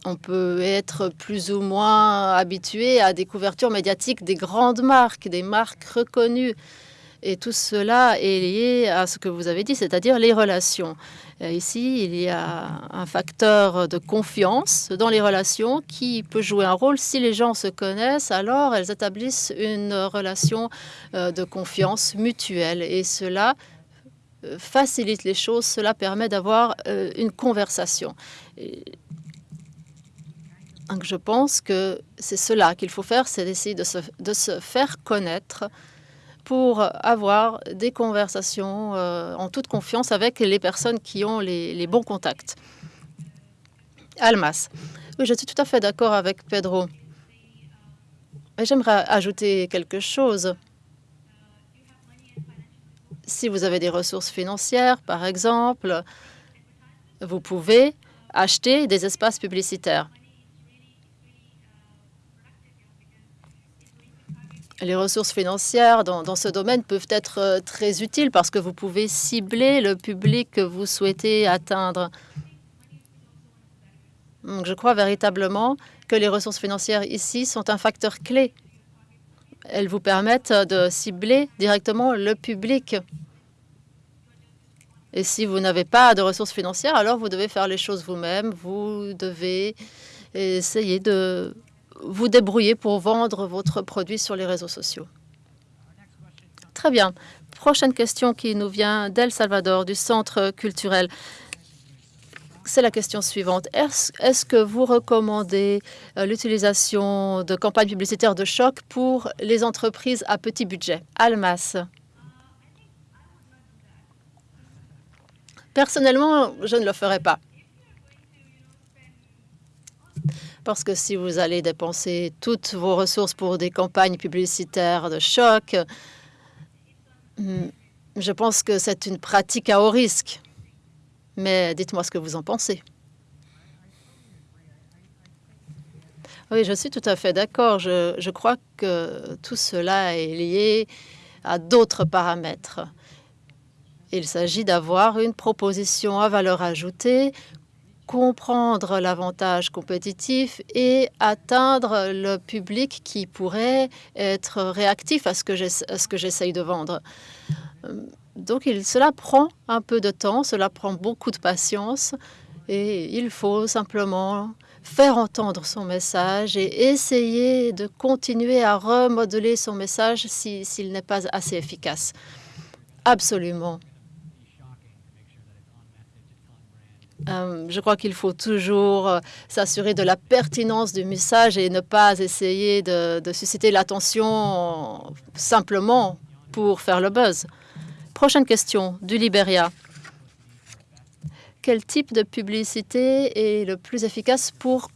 on peut être plus ou moins habitué à des couvertures médiatiques des grandes marques, des marques reconnues. Et tout cela est lié à ce que vous avez dit, c'est-à-dire les relations. Ici, il y a un facteur de confiance dans les relations qui peut jouer un rôle. Si les gens se connaissent, alors elles établissent une relation euh, de confiance mutuelle. Et cela euh, facilite les choses, cela permet d'avoir euh, une conversation. Donc je pense que c'est cela qu'il faut faire, c'est d'essayer de se faire connaître pour avoir des conversations euh, en toute confiance avec les personnes qui ont les, bons contacts. Almas. Oui, je suis tout à fait d'accord avec Pedro. J'aimerais ajouter quelque chose. Si vous avez des ressources financières, par exemple, vous pouvez acheter des espaces publicitaires. Les ressources financières dans, ce domaine peuvent être euh, très utiles parce que vous pouvez cibler le public que vous souhaitez atteindre. Je crois véritablement que les ressources financières ici sont un facteur clé. Elles vous permettent de cibler directement le public. Et si vous n'avez pas de ressources financières, alors vous devez faire les choses vous-même. Vous devez essayer de vous débrouiller pour vendre votre produit sur les réseaux sociaux. Très bien. Prochaine question qui nous vient d'El Salvador, du Centre culturel. C'est la question suivante. Est-ce que vous recommandez euh, l'utilisation de campagnes publicitaires de choc pour les entreprises à petit budget? Almas. Personnellement, je ne le ferai pas. Parce que si vous allez dépenser toutes vos ressources pour des campagnes publicitaires de choc, hmm, je pense que c'est une pratique à haut risque. Mais dites-moi ce que vous en pensez. Oui, je suis tout à fait d'accord. Je, je, crois que tout cela est lié à d'autres paramètres. Il s'agit d'avoir une proposition à valeur ajoutée comprendre l'avantage compétitif et atteindre le public qui pourrait être réactif à ce que j'essaye de vendre. Donc, il, cela prend un peu de temps, cela prend beaucoup de patience et il faut simplement faire entendre son message et essayer de continuer à remodeler son message s'il n'est pas assez efficace. Absolument. Euh, je crois qu'il faut toujours euh, s'assurer de la pertinence du message et ne pas essayer de, susciter l'attention simplement pour faire le buzz. Prochaine question du Libéria. Quel type de publicité est le plus efficace pour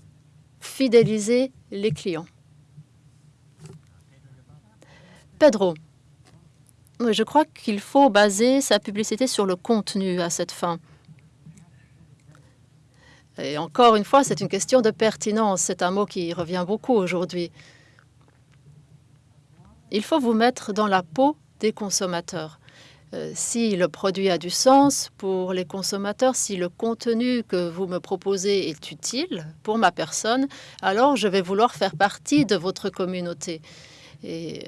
fidéliser les clients? Pedro, je crois qu'il faut baser sa publicité sur le contenu à cette fin. Et encore une fois, c'est une question de pertinence. C'est un mot qui revient beaucoup aujourd'hui. Il faut vous mettre dans la peau des consommateurs. Euh, si le produit a du sens pour les consommateurs, si le contenu que vous me proposez est utile pour ma personne, alors je vais vouloir faire partie de votre communauté. Et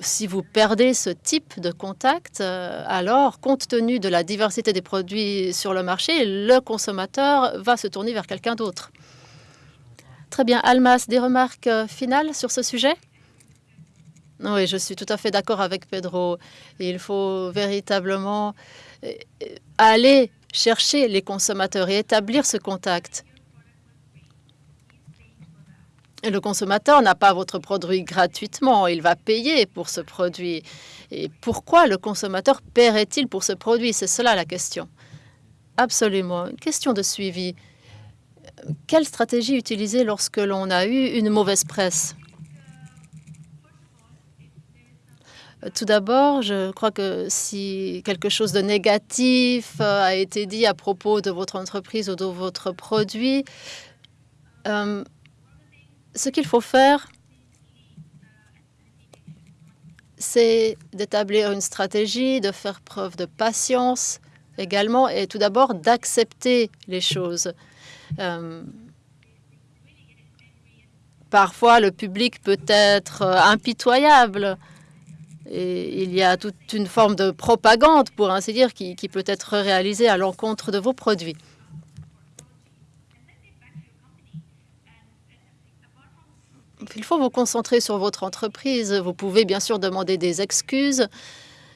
si vous perdez ce type de contact, euh, alors, compte tenu de la diversité des produits sur le marché, le consommateur va se tourner vers quelqu'un d'autre. Très bien. Almas, des remarques euh, finales sur ce sujet? Oui, je suis tout à fait d'accord avec Pedro. Il faut véritablement euh, aller chercher les consommateurs et établir ce contact. Le consommateur n'a pas votre produit gratuitement, il va payer pour ce produit. Et pourquoi le consommateur paierait-il pour ce produit? C'est cela la question. Absolument. Une question de suivi. Quelle stratégie utiliser lorsque l'on a eu une mauvaise presse? Tout d'abord, je crois que si quelque chose de négatif euh, a été dit à propos de votre entreprise ou de votre produit, euh, ce qu'il faut faire, c'est d'établir une stratégie, de faire preuve de patience également, et tout d'abord d'accepter les choses. Euh, parfois, le public peut être impitoyable et il y a toute une forme de propagande, pour ainsi dire, qui peut être réalisée à l'encontre de vos produits. Il faut vous concentrer sur votre entreprise. Vous pouvez bien sûr demander des excuses,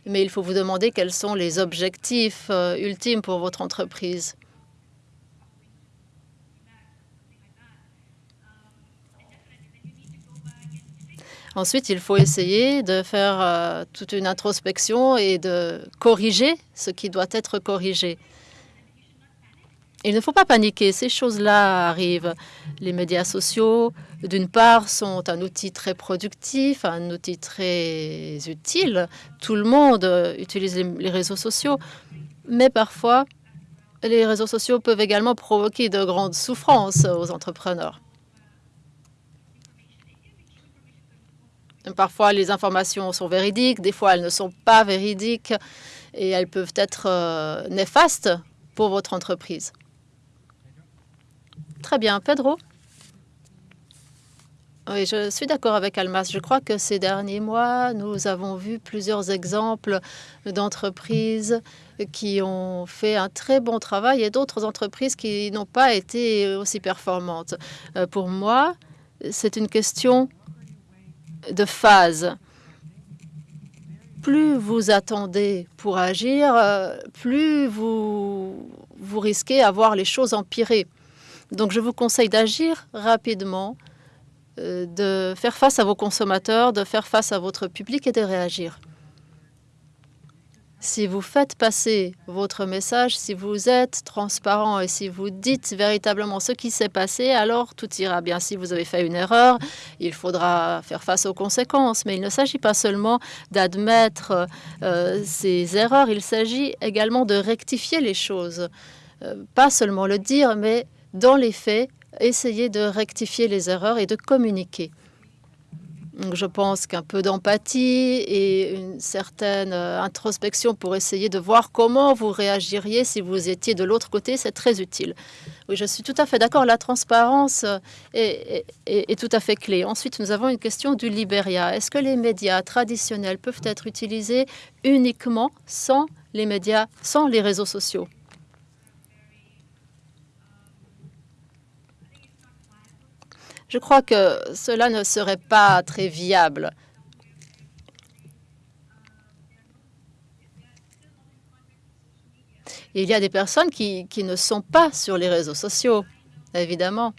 mais il faut vous demander quels sont les objectifs euh, ultimes pour votre entreprise. Ensuite, il faut essayer de faire euh, toute une introspection et de corriger ce qui doit être corrigé. Il ne faut pas paniquer, ces choses-là arrivent. Les médias sociaux, d'une part, sont un outil très productif, un outil très utile. Tout le monde utilise les réseaux sociaux, mais parfois, les réseaux sociaux peuvent également provoquer de grandes souffrances aux entrepreneurs. Parfois, les informations sont véridiques, des fois, elles ne sont pas véridiques et elles peuvent être euh, néfastes pour votre entreprise. Très bien. Pedro? Oui, je suis d'accord avec Almas. Je crois que ces derniers mois, nous avons vu plusieurs exemples d'entreprises qui ont fait un très bon travail et d'autres entreprises qui n'ont pas été aussi performantes. Euh, pour moi, c'est une question de phase. Plus vous attendez pour agir, euh, plus vous, vous risquez à voir les choses empirer. Donc, je vous conseille d'agir rapidement, de faire face à vos consommateurs, de faire face à votre public et de réagir. Si vous faites passer votre message, si vous êtes transparent et si vous dites véritablement ce qui s'est passé, alors tout ira bien. Si vous avez fait une erreur, il faudra faire face aux conséquences. Mais il ne s'agit pas seulement d'admettre euh, ces erreurs, il s'agit également de rectifier les choses. Euh, pas seulement le dire, mais dans les faits, essayer de rectifier les erreurs et de communiquer. Je pense qu'un peu d'empathie et une certaine euh, introspection pour essayer de voir comment vous réagiriez si vous étiez de l'autre côté, c'est très utile. Oui, je suis tout à fait d'accord. La transparence euh, est, tout à fait clé. Ensuite, nous avons une question du Libéria. Est-ce que les médias traditionnels peuvent être utilisés uniquement sans les médias, sans les réseaux sociaux? Je crois que cela ne serait pas très viable. Il y a des personnes qui, ne sont pas sur les réseaux sociaux, évidemment.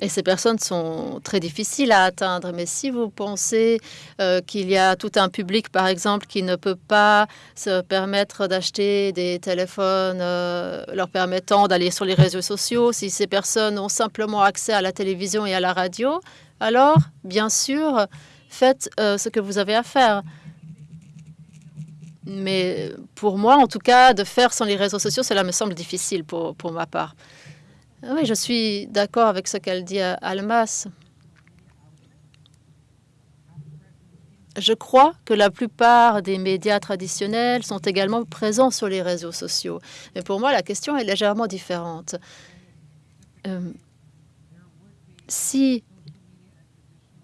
Et ces personnes sont très difficiles à atteindre. Mais si vous pensez euh, qu'il y a tout un public, par exemple, qui ne peut pas se permettre d'acheter des téléphones euh, leur permettant d'aller sur les réseaux sociaux, si ces personnes ont simplement accès à la télévision et à la radio, alors, bien sûr, faites euh, ce que vous avez à faire. Mais pour moi, en tout cas, de faire sans les réseaux sociaux, cela me semble difficile pour, pour ma part. Oui, je suis d'accord avec ce qu'elle dit à Almas. Je crois que la plupart des médias traditionnels sont également présents sur les réseaux sociaux. Mais pour moi, la question est légèrement différente. Euh, si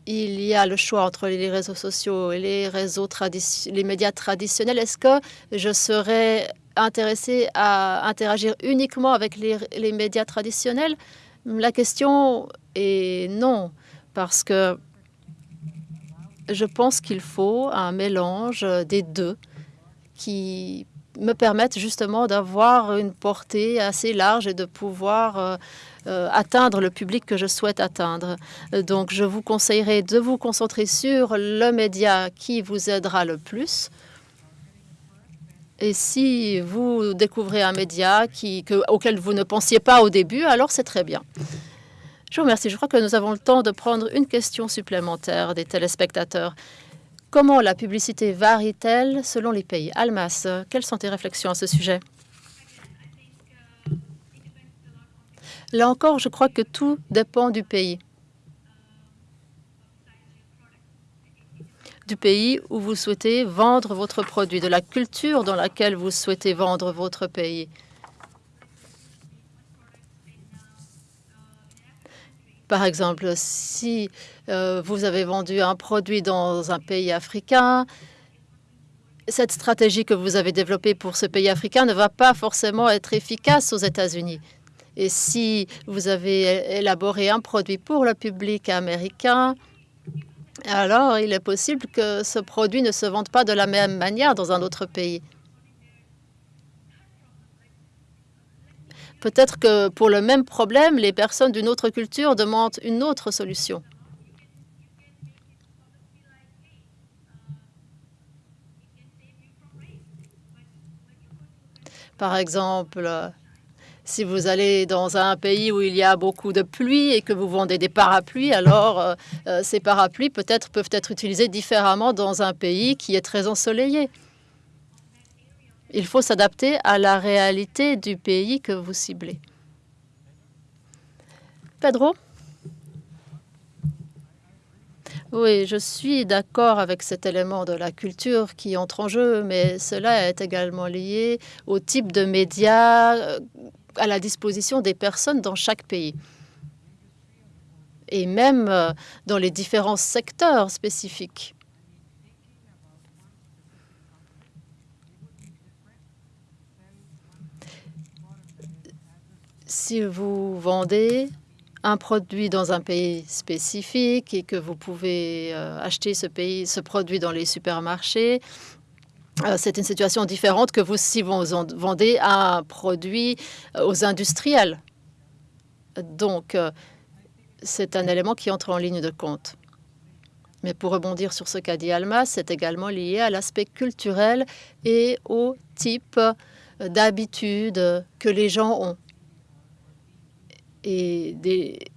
il y a le choix entre les réseaux sociaux et les réseaux les médias traditionnels, est-ce que je serais intéressé à interagir uniquement avec les, médias traditionnels? La question est non, parce que je pense qu'il faut un mélange des deux qui me permettent justement d'avoir une portée assez large et de pouvoir euh, euh, atteindre le public que je souhaite atteindre. Donc, je vous conseillerais de vous concentrer sur le média qui vous aidera le plus et si vous découvrez un média auquel vous ne pensiez pas au début, alors c'est très bien. Je vous remercie. Je crois que nous avons le temps de prendre une question supplémentaire des téléspectateurs. Comment la publicité varie-t-elle selon les pays? Almas, quelles sont tes réflexions à ce sujet? Là encore, je crois que tout dépend du pays. Du pays où vous souhaitez vendre votre produit, de la culture dans laquelle vous souhaitez vendre votre pays. Par exemple, si euh, vous avez vendu un produit dans un pays africain, cette stratégie que vous avez développée pour ce pays africain ne va pas forcément être efficace aux États-Unis. Et si vous avez élaboré un produit pour le public américain, alors il est possible que ce produit ne se vende pas de la même manière dans un autre pays. Peut-être que pour le même problème, les personnes d'une autre culture demandent une autre solution. Par exemple, si vous allez dans un pays où il y a beaucoup de pluie et que vous vendez des parapluies, alors euh, euh, ces parapluies peut-être peuvent être utilisés différemment dans un pays qui est très ensoleillé. Il faut s'adapter à la réalité du pays que vous ciblez. Pedro? Oui, je suis d'accord avec cet élément de la culture qui entre en jeu, mais cela est également lié au type de médias euh, à la disposition des personnes dans chaque pays. Et même euh, dans les différents secteurs spécifiques. Si vous vendez un produit dans un pays spécifique et que vous pouvez euh, acheter ce, pays, ce produit dans les supermarchés, c'est une situation différente que vous si vous vendez un produit euh, aux industriels. Donc, c'est un élément qui entre en ligne de compte. Mais pour rebondir sur ce qu'a dit Alma, c'est également lié à l'aspect culturel et au type d'habitude que les gens ont et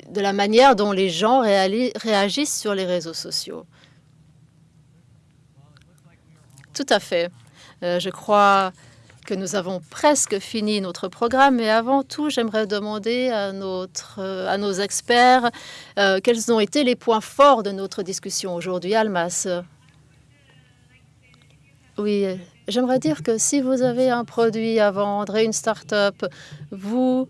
de la manière dont les gens réagissent sur les réseaux sociaux. Tout à fait. Euh, je crois que nous avons presque fini notre programme, mais avant tout, j'aimerais demander à, à nos experts euh, quels ont été les points forts de notre discussion aujourd'hui. Almas? Oui, j'aimerais dire que si vous avez un produit à vendre et une start-up, vous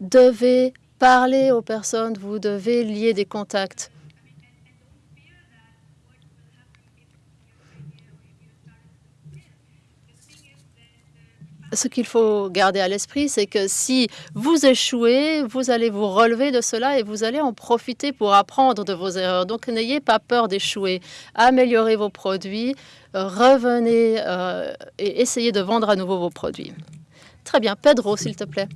devez parler aux personnes, vous devez lier des contacts. Ce qu'il faut garder à l'esprit, c'est que si vous échouez, vous allez vous relever de cela et vous allez en profiter pour apprendre de vos erreurs. Donc, n'ayez pas peur d'échouer. Améliorez vos produits, revenez euh, et essayez de vendre à nouveau vos produits. Très bien. Pedro, s'il te plaît.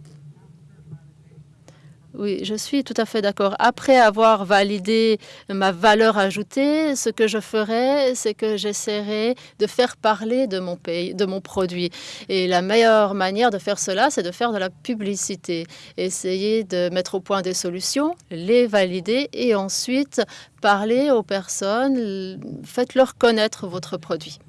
Oui, je suis tout à fait d'accord. Après avoir validé ma valeur ajoutée, ce que je ferai, c'est que j'essaierai de faire parler de mon pays, de mon produit. Et la meilleure manière de faire cela, c'est de faire de la publicité. Essayer de mettre au point des solutions, les valider et ensuite parler aux personnes, faites-leur connaître votre produit.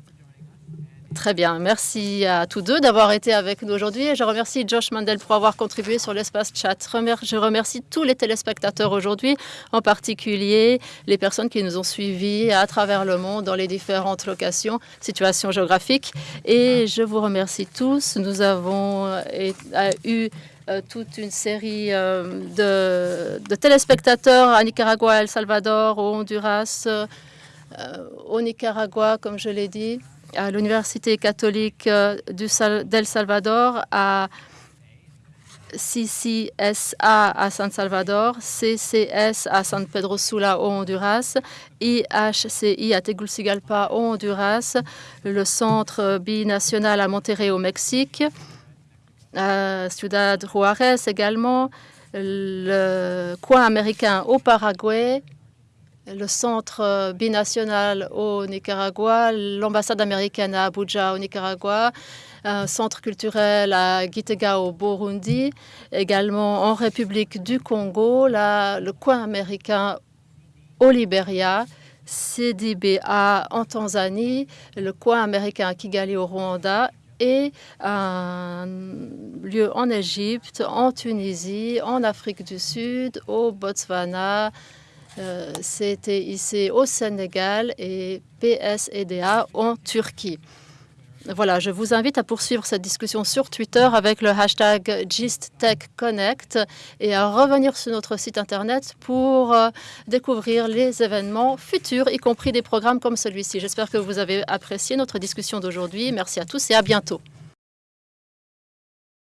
Très bien. Merci à tous deux d'avoir été avec nous aujourd'hui. Et je remercie Josh Mandel pour avoir contribué sur l'espace chat. Je remercie tous les téléspectateurs aujourd'hui, en particulier les personnes qui nous ont suivis à travers le monde dans les différentes locations, situations géographiques. Et je vous remercie tous. Nous avons euh, eu euh, toute une série euh, de, téléspectateurs à Nicaragua, El Salvador, au Honduras, au Nicaragua, comme je l'ai dit à l'Université catholique euh, d'El Salvador, à CCSA à San Salvador, CCS à San Pedro Sula au Honduras, IHCI à Tegucigalpa au Honduras, le Centre binational à Monterrey au Mexique, à Ciudad Juarez également, le coin américain au Paraguay, le centre binational au Nicaragua, l'ambassade américaine à Abuja au Nicaragua, un centre culturel à Gitega au Burundi, également en République du Congo, le coin américain au Libéria, CDBA en Tanzanie, le coin américain à Kigali au Rwanda et un lieu en Égypte, en Tunisie, en Afrique du Sud, au Botswana, euh, CTIC au Sénégal et PSEDA en Turquie. Voilà, je vous invite à poursuivre cette discussion sur Twitter avec le hashtag GistTechConnect et à revenir sur notre site Internet pour euh, découvrir les événements futurs, y compris des programmes comme celui-ci. J'espère que vous avez apprécié notre discussion d'aujourd'hui. Merci à tous et à bientôt.